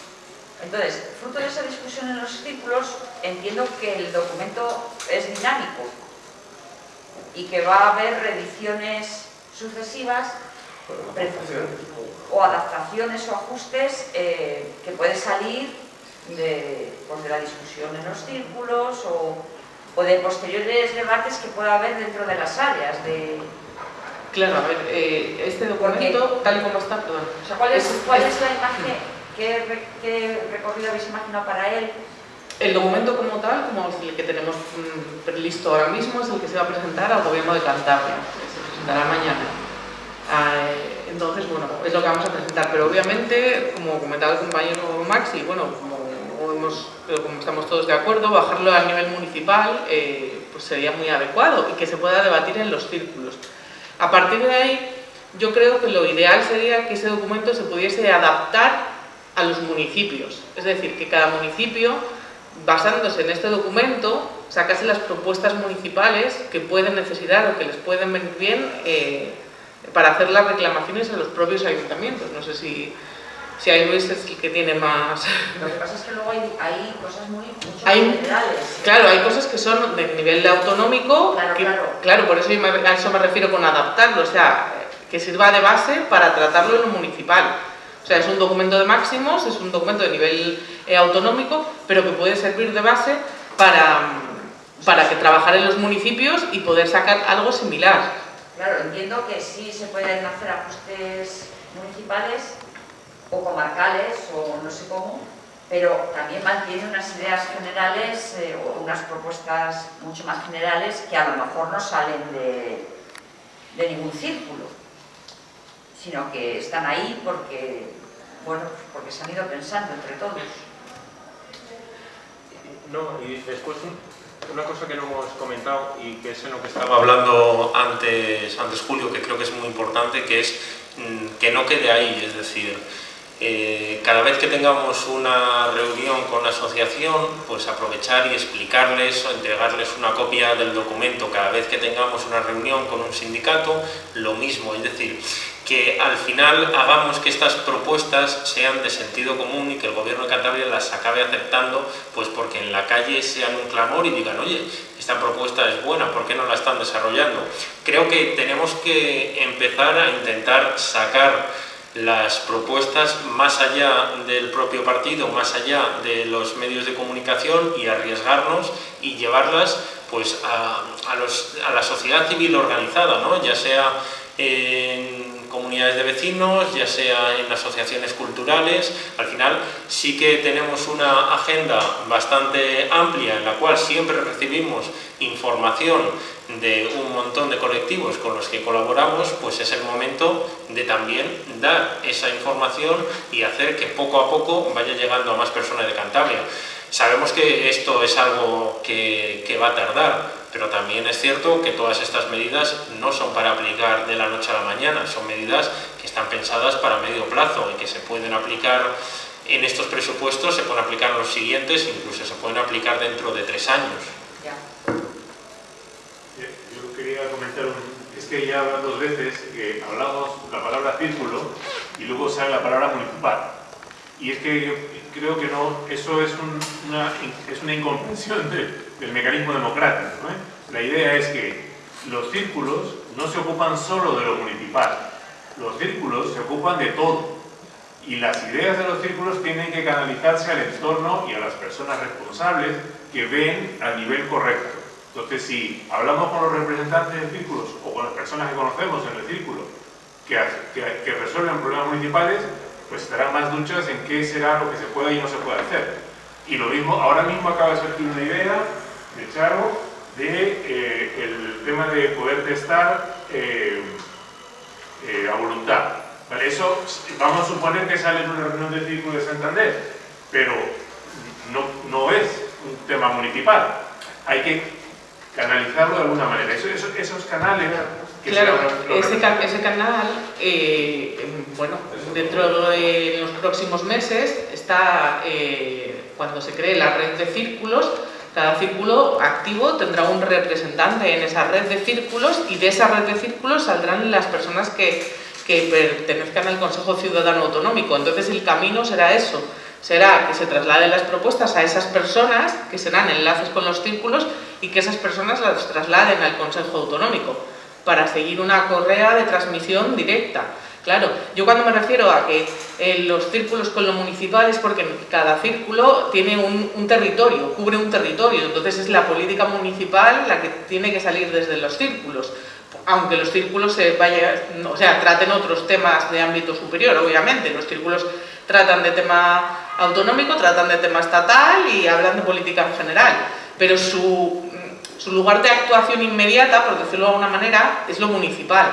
Entonces, fruto de esa discusión en los círculos, entiendo que el documento es dinámico y que va a haber reediciones sucesivas o adaptaciones o ajustes eh, que puede salir de, pues, de la discusión en los círculos o, o de posteriores debates que pueda haber dentro de las áreas de, Claro, a ver, eh, este documento, tal y como está, perdón, O sea, ¿cuál es, Es- cuál es- es la imagen, qué, re- qué recorrido habéis imaginado para él? El documento como tal, como el que tenemos mm, listo ahora mismo, es el que se va a presentar al gobierno de Cantabria, que se presentará mañana. Ah, entonces, bueno, es lo que vamos a presentar, pero obviamente, como comentaba el compañero Maxi, bueno, como, hemos, como estamos todos de acuerdo, bajarlo a nivel municipal eh, pues sería muy adecuado y que se pueda debatir en los círculos. A partir de ahí, yo creo que lo ideal sería que ese documento se pudiese adaptar a los municipios, es decir, que cada municipio basándose en este documento, sacase las propuestas municipales que pueden necesitar o que les pueden venir bien eh, para hacer las reclamaciones a los propios ayuntamientos. No sé si, si ahí Luis es el que tiene más... Lo que pasa es que luego hay, hay cosas muy Hay- generales. Claro, hay cosas que son de nivel de autonómico, Claro, que- claro. por eso yo me- a eso me refiero con adaptarlo, o sea, que sirva de base para tratarlo en lo municipal. O sea, es un documento de máximos, es un documento de nivel eh, autonómico, pero que puede servir de base para, para que trabajar en los municipios y poder sacar algo similar. Claro, entiendo que sí se pueden hacer ajustes municipales o comarcales o no sé cómo, pero también mantiene unas ideas generales eh, o unas propuestas mucho más generales que a lo mejor no salen de, de ningún círculo, sino que están ahí porque, bueno, porque se han ido pensando entre todos. No, y después un- una cosa que no hemos comentado y que es en lo que estaba hablando antes, antes Julio, que creo que es muy importante, que es mm, que no quede ahí, es decir, eh, cada vez que tengamos una reunión con la asociación, pues aprovechar y explicarles o entregarles una copia del documento. Cada vez que tengamos una reunión con un sindicato, lo mismo. Es decir, que al final hagamos que estas propuestas sean de sentido común y que el gobierno de Cantabria las acabe aceptando, pues porque en la calle sean un clamor y digan, oye, esta propuesta es buena, ¿por qué no la están desarrollando? Creo que tenemos que empezar a intentar sacar las propuestas más allá del propio partido, más allá de los medios de comunicación y arriesgarnos y llevarlas pues a, a los- a la sociedad civil organizada, ¿no? ya sea en comunidades de vecinos, ya sea en asociaciones culturales. Al final sí que tenemos una agenda bastante amplia en la cual siempre recibimos información de un montón de colectivos con los que colaboramos, pues es el momento de también dar esa información y hacer que poco a poco vaya llegando a más personas de Cantabria. Sabemos que esto es algo que, que va a tardar, pero también es cierto que todas estas medidas no son para aplicar de la noche a la mañana, son medidas que están pensadas para medio plazo y que se pueden aplicar en estos presupuestos, se pueden aplicar en los siguientes, incluso se pueden aplicar dentro de tres años. Ya. Eh, Yo quería comentar, un- es que ya dos veces que hablamos la palabra círculo y luego sale la palabra municipal. Y es que yo creo que no, eso es, un- una, es una incomprensión de- del mecanismo democrático. ¿no? La idea es que los círculos no se ocupan solo de lo municipal, los círculos se ocupan de todo. Y las ideas de los círculos tienen que canalizarse al entorno y a las personas responsables que ven a nivel correcto. Entonces, si hablamos con los representantes de círculos o con las personas que conocemos en el círculo que, que- que resuelven problemas municipales, pues estarán más duchas en qué será lo que se puede y no se puede hacer. Y lo mismo, ahora mismo acaba de surgir una idea de Charo de eh, el tema de poder testar eh, eh, a voluntad. Vale, eso vamos a suponer que sale en una reunión del Círculo de Santander, pero no, no es un tema municipal. Hay que canalizarlo de alguna manera. esos canales claro, ese, canal, eh, bueno, dentro de los próximos meses está, eh, cuando se cree la red de círculos, cada círculo activo tendrá un representante en esa red de círculos y de esa red de círculos saldrán las personas que, que pertenezcan al Consejo Ciudadano Autonómico. Entonces el camino será eso, será que se trasladen las propuestas a esas personas, que serán enlaces con los círculos, y que esas personas las trasladen al Consejo Autonómico para seguir una correa de transmisión directa. Claro, yo cuando me refiero a que eh, los círculos con lo municipal es porque cada círculo tiene un, territorio, cubre un territorio, entonces es la política municipal la que tiene que salir desde los círculos, aunque los círculos se o traten otros temas de ámbito superior, obviamente, los círculos tratan de tema autonómico, tratan de tema estatal y hablan de política en general, pero su su lugar de actuación inmediata, por decirlo de alguna manera, es lo municipal.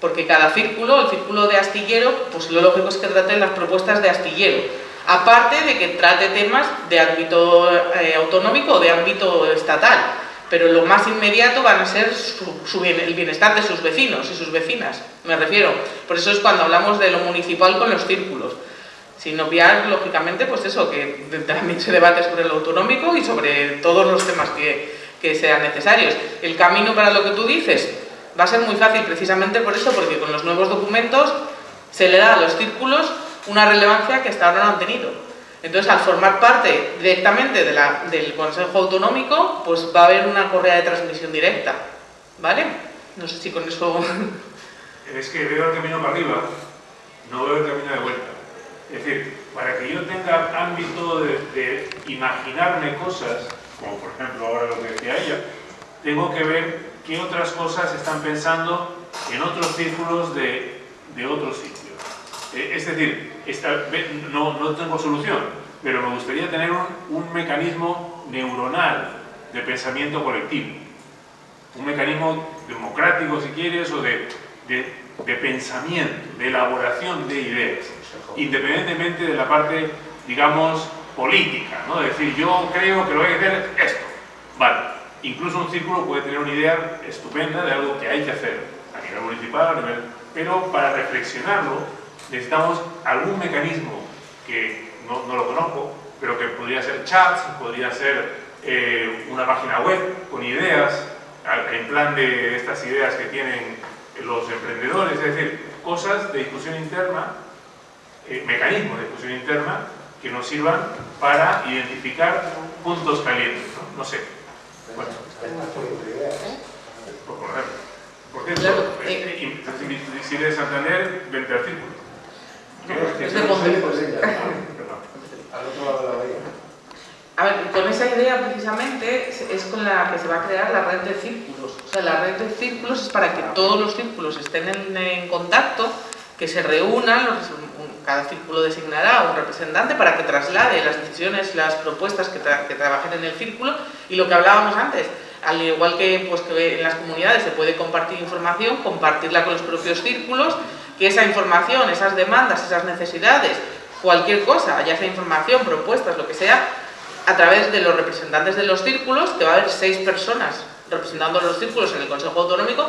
Porque cada círculo, el círculo de astillero, pues lo lógico es que trate las propuestas de astillero. Aparte de que trate temas de ámbito eh, autonómico o de ámbito estatal. Pero lo más inmediato van a ser el bienestar de sus vecinos y sus vecinas, me refiero. Por eso es cuando hablamos de lo municipal con los círculos. Sin obviar, lógicamente, pues eso, que también se debate sobre lo autonómico y sobre todos los temas que, que sean necesarios. El camino para lo que tú dices va a ser muy fácil precisamente por eso, porque con los nuevos documentos se le da a los círculos una relevancia que hasta ahora no han tenido. Entonces, al formar parte directamente de la, del Consejo Autonómico, pues va a haber una correa de transmisión directa. ¿Vale? No sé si con eso... Es que veo el camino para arriba, no veo el camino de vuelta. Es decir, para que yo tenga ámbito de, de imaginarme cosas, como por ejemplo ahora lo que decía ella, tengo que ver qué otras cosas están pensando en otros círculos de, de otros sitios. Eh, es decir, esta, no, no, tengo solución, pero me gustaría tener un, un, mecanismo neuronal de pensamiento colectivo. Un mecanismo democrático, si quieres, o de, de, de pensamiento, de elaboración de ideas, independientemente de la parte, digamos, política, ¿no? Es decir, yo creo que lo hay que hacer esto. Vale, incluso un círculo puede tener una idea estupenda de algo que hay que hacer a nivel municipal, a nivel... pero para reflexionarlo necesitamos algún mecanismo que no, no lo conozco, pero que podría ser chats, podría ser eh, una página web con ideas, en plan de estas ideas que tienen los emprendedores, es decir, cosas de discusión interna, eh, mecanismos de discusión interna que nos sirvan para identificar puntos calientes, ¿no? No sé. Bueno. Por correr. Por ejemplo, eh, si de Santander, vente al círculo. Es de Al otro lado de la bahía. A ver, con esa idea precisamente es con la que se va a crear la red de círculos. O sea, la red de círculos es para que todos los círculos estén en, en contacto, que se reúnan, los, cada círculo designará un representante para que traslade las decisiones, las propuestas que, trabajen en el círculo. Y lo que hablábamos antes, al igual que, pues, que en las comunidades se puede compartir información, compartirla con los propios círculos, que esa información, esas demandas, esas necesidades, cualquier cosa, ya sea información, propuestas, lo que sea, a través de los representantes de los círculos, que va a haber seis personas representando los círculos en el Consejo Autonómico,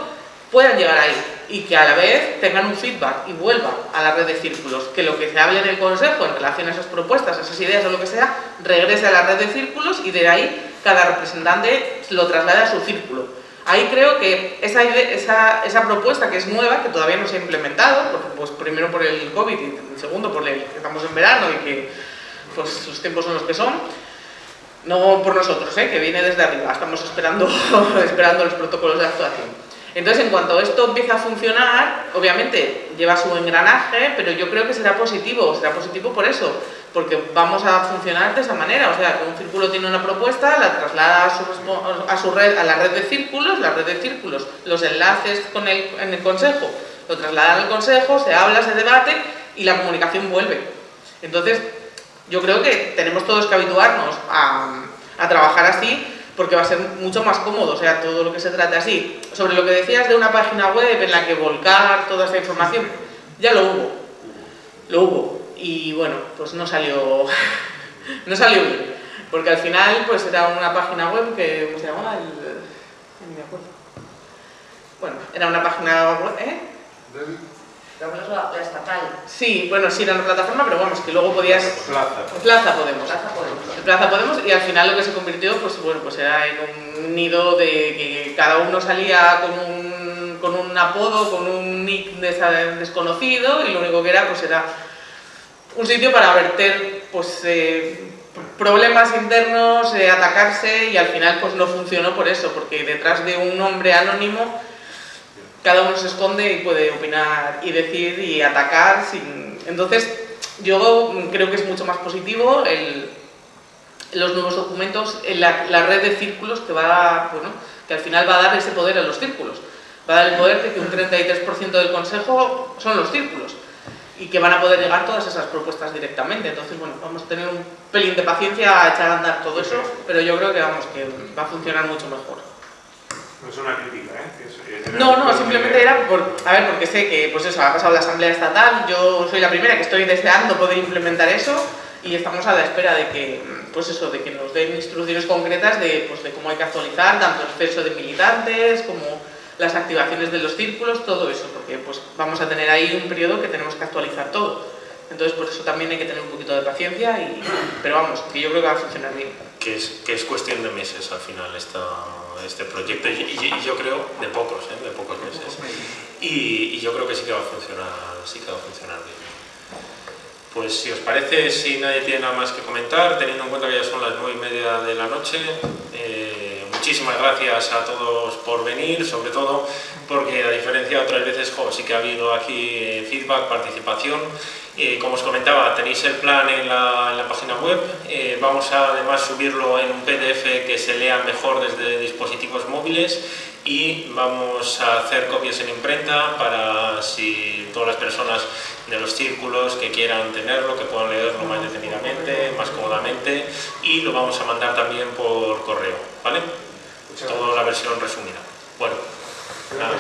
puedan llegar ahí y que a la vez tengan un feedback y vuelvan a la red de círculos, que lo que se hable en el consejo en relación a esas propuestas, a esas ideas o lo que sea, regrese a la red de círculos y de ahí cada representante lo traslade a su círculo. Ahí creo que esa, esa, esa, propuesta que es nueva, que todavía no se ha implementado, pues primero por el COVID y segundo por el que estamos en verano y que pues, los tiempos son los que son, no por nosotros, ¿eh? que viene desde arriba, estamos esperando, esperando los protocolos de actuación. Entonces, en cuanto esto empiece a funcionar, obviamente lleva su engranaje, pero yo creo que será positivo, será positivo por eso, porque vamos a funcionar de esa manera, o sea, que un círculo tiene una propuesta, la traslada a su, a su red, a la red de círculos, la red de círculos, los enlaces con el, en el consejo, lo trasladan al consejo, se habla, se debate y la comunicación vuelve. Entonces, yo creo que tenemos todos que habituarnos a, a trabajar así porque va a ser mucho más cómodo, o sea, todo lo que se trate así. Sobre lo que decías de una página web en la que volcar toda esa información, ya lo hubo, lo hubo, y bueno, pues no salió, no salió bien. Porque al final pues era una página web que, ¿cómo se llamaba? El, acuerdo. Bueno, era una página web, ¿eh? La, la estatal. Sí, bueno, sí era una plataforma, pero vamos, que luego podías... Plaza. Plaza Podemos. Plaza Podemos. Plaza Podemos y al final lo que se convirtió, pues bueno, pues era en un nido de que cada uno salía con un, con un apodo, con un nick des- desconocido y lo único que era, pues era un sitio para verter, pues... eh, problemas internos, eh, atacarse y al final pues no funcionó por eso, porque detrás de un nombre anónimo cada uno se esconde y puede opinar y decir y atacar sin... Entonces, yo creo que es mucho más positivo el, los nuevos documentos, en la, la red de círculos que va a, bueno, que al final va a dar ese poder a los círculos. Va a dar el poder de que un 33% del consejo son los círculos y que van a poder llegar todas esas propuestas directamente. Entonces, bueno, vamos a tener un pelín de paciencia a echar a andar todo eso, pero yo creo que vamos, que va a funcionar mucho mejor. No es una crítica, ¿eh? Es- es- No, no, simplemente era por, a ver, porque sé que pues eso, ha pasado la asamblea estatal, yo soy la primera que estoy deseando poder implementar eso y estamos a la espera de que, pues eso, de que nos den instrucciones concretas de, pues, de cómo hay que actualizar tanto el censo de militantes como las activaciones de los círculos, todo eso, porque pues vamos a tener ahí un periodo que tenemos que actualizar todo. Entonces, por eso también hay que tener un poquito de paciencia, y, pero vamos, que yo creo que va a funcionar bien. que es, que es cuestión de meses al final esta, este proyecto y, y- y yo creo de pocos, ¿eh? de pocos meses. Y, y yo creo que sí que va a funcionar, sí que va a funcionar bien. Pues si os parece, si nadie tiene nada más que comentar, teniendo en cuenta que ya son las nueve y media de la noche, eh, muchísimas gracias a todos por venir, sobre todo porque a diferencia de otras veces, jo, sí que ha habido aquí eh, feedback, participación. Eh, como os comentaba, tenéis el plan en la, en la página web. Eh, vamos a además subirlo en un PDF que se lea mejor desde dispositivos móviles y vamos a hacer copias en imprenta para si todas las personas de los círculos que quieran tenerlo, que puedan leerlo más detenidamente, más cómodamente y lo vamos a mandar también por correo, ¿vale? toda la versión resumida. Bueno, nada,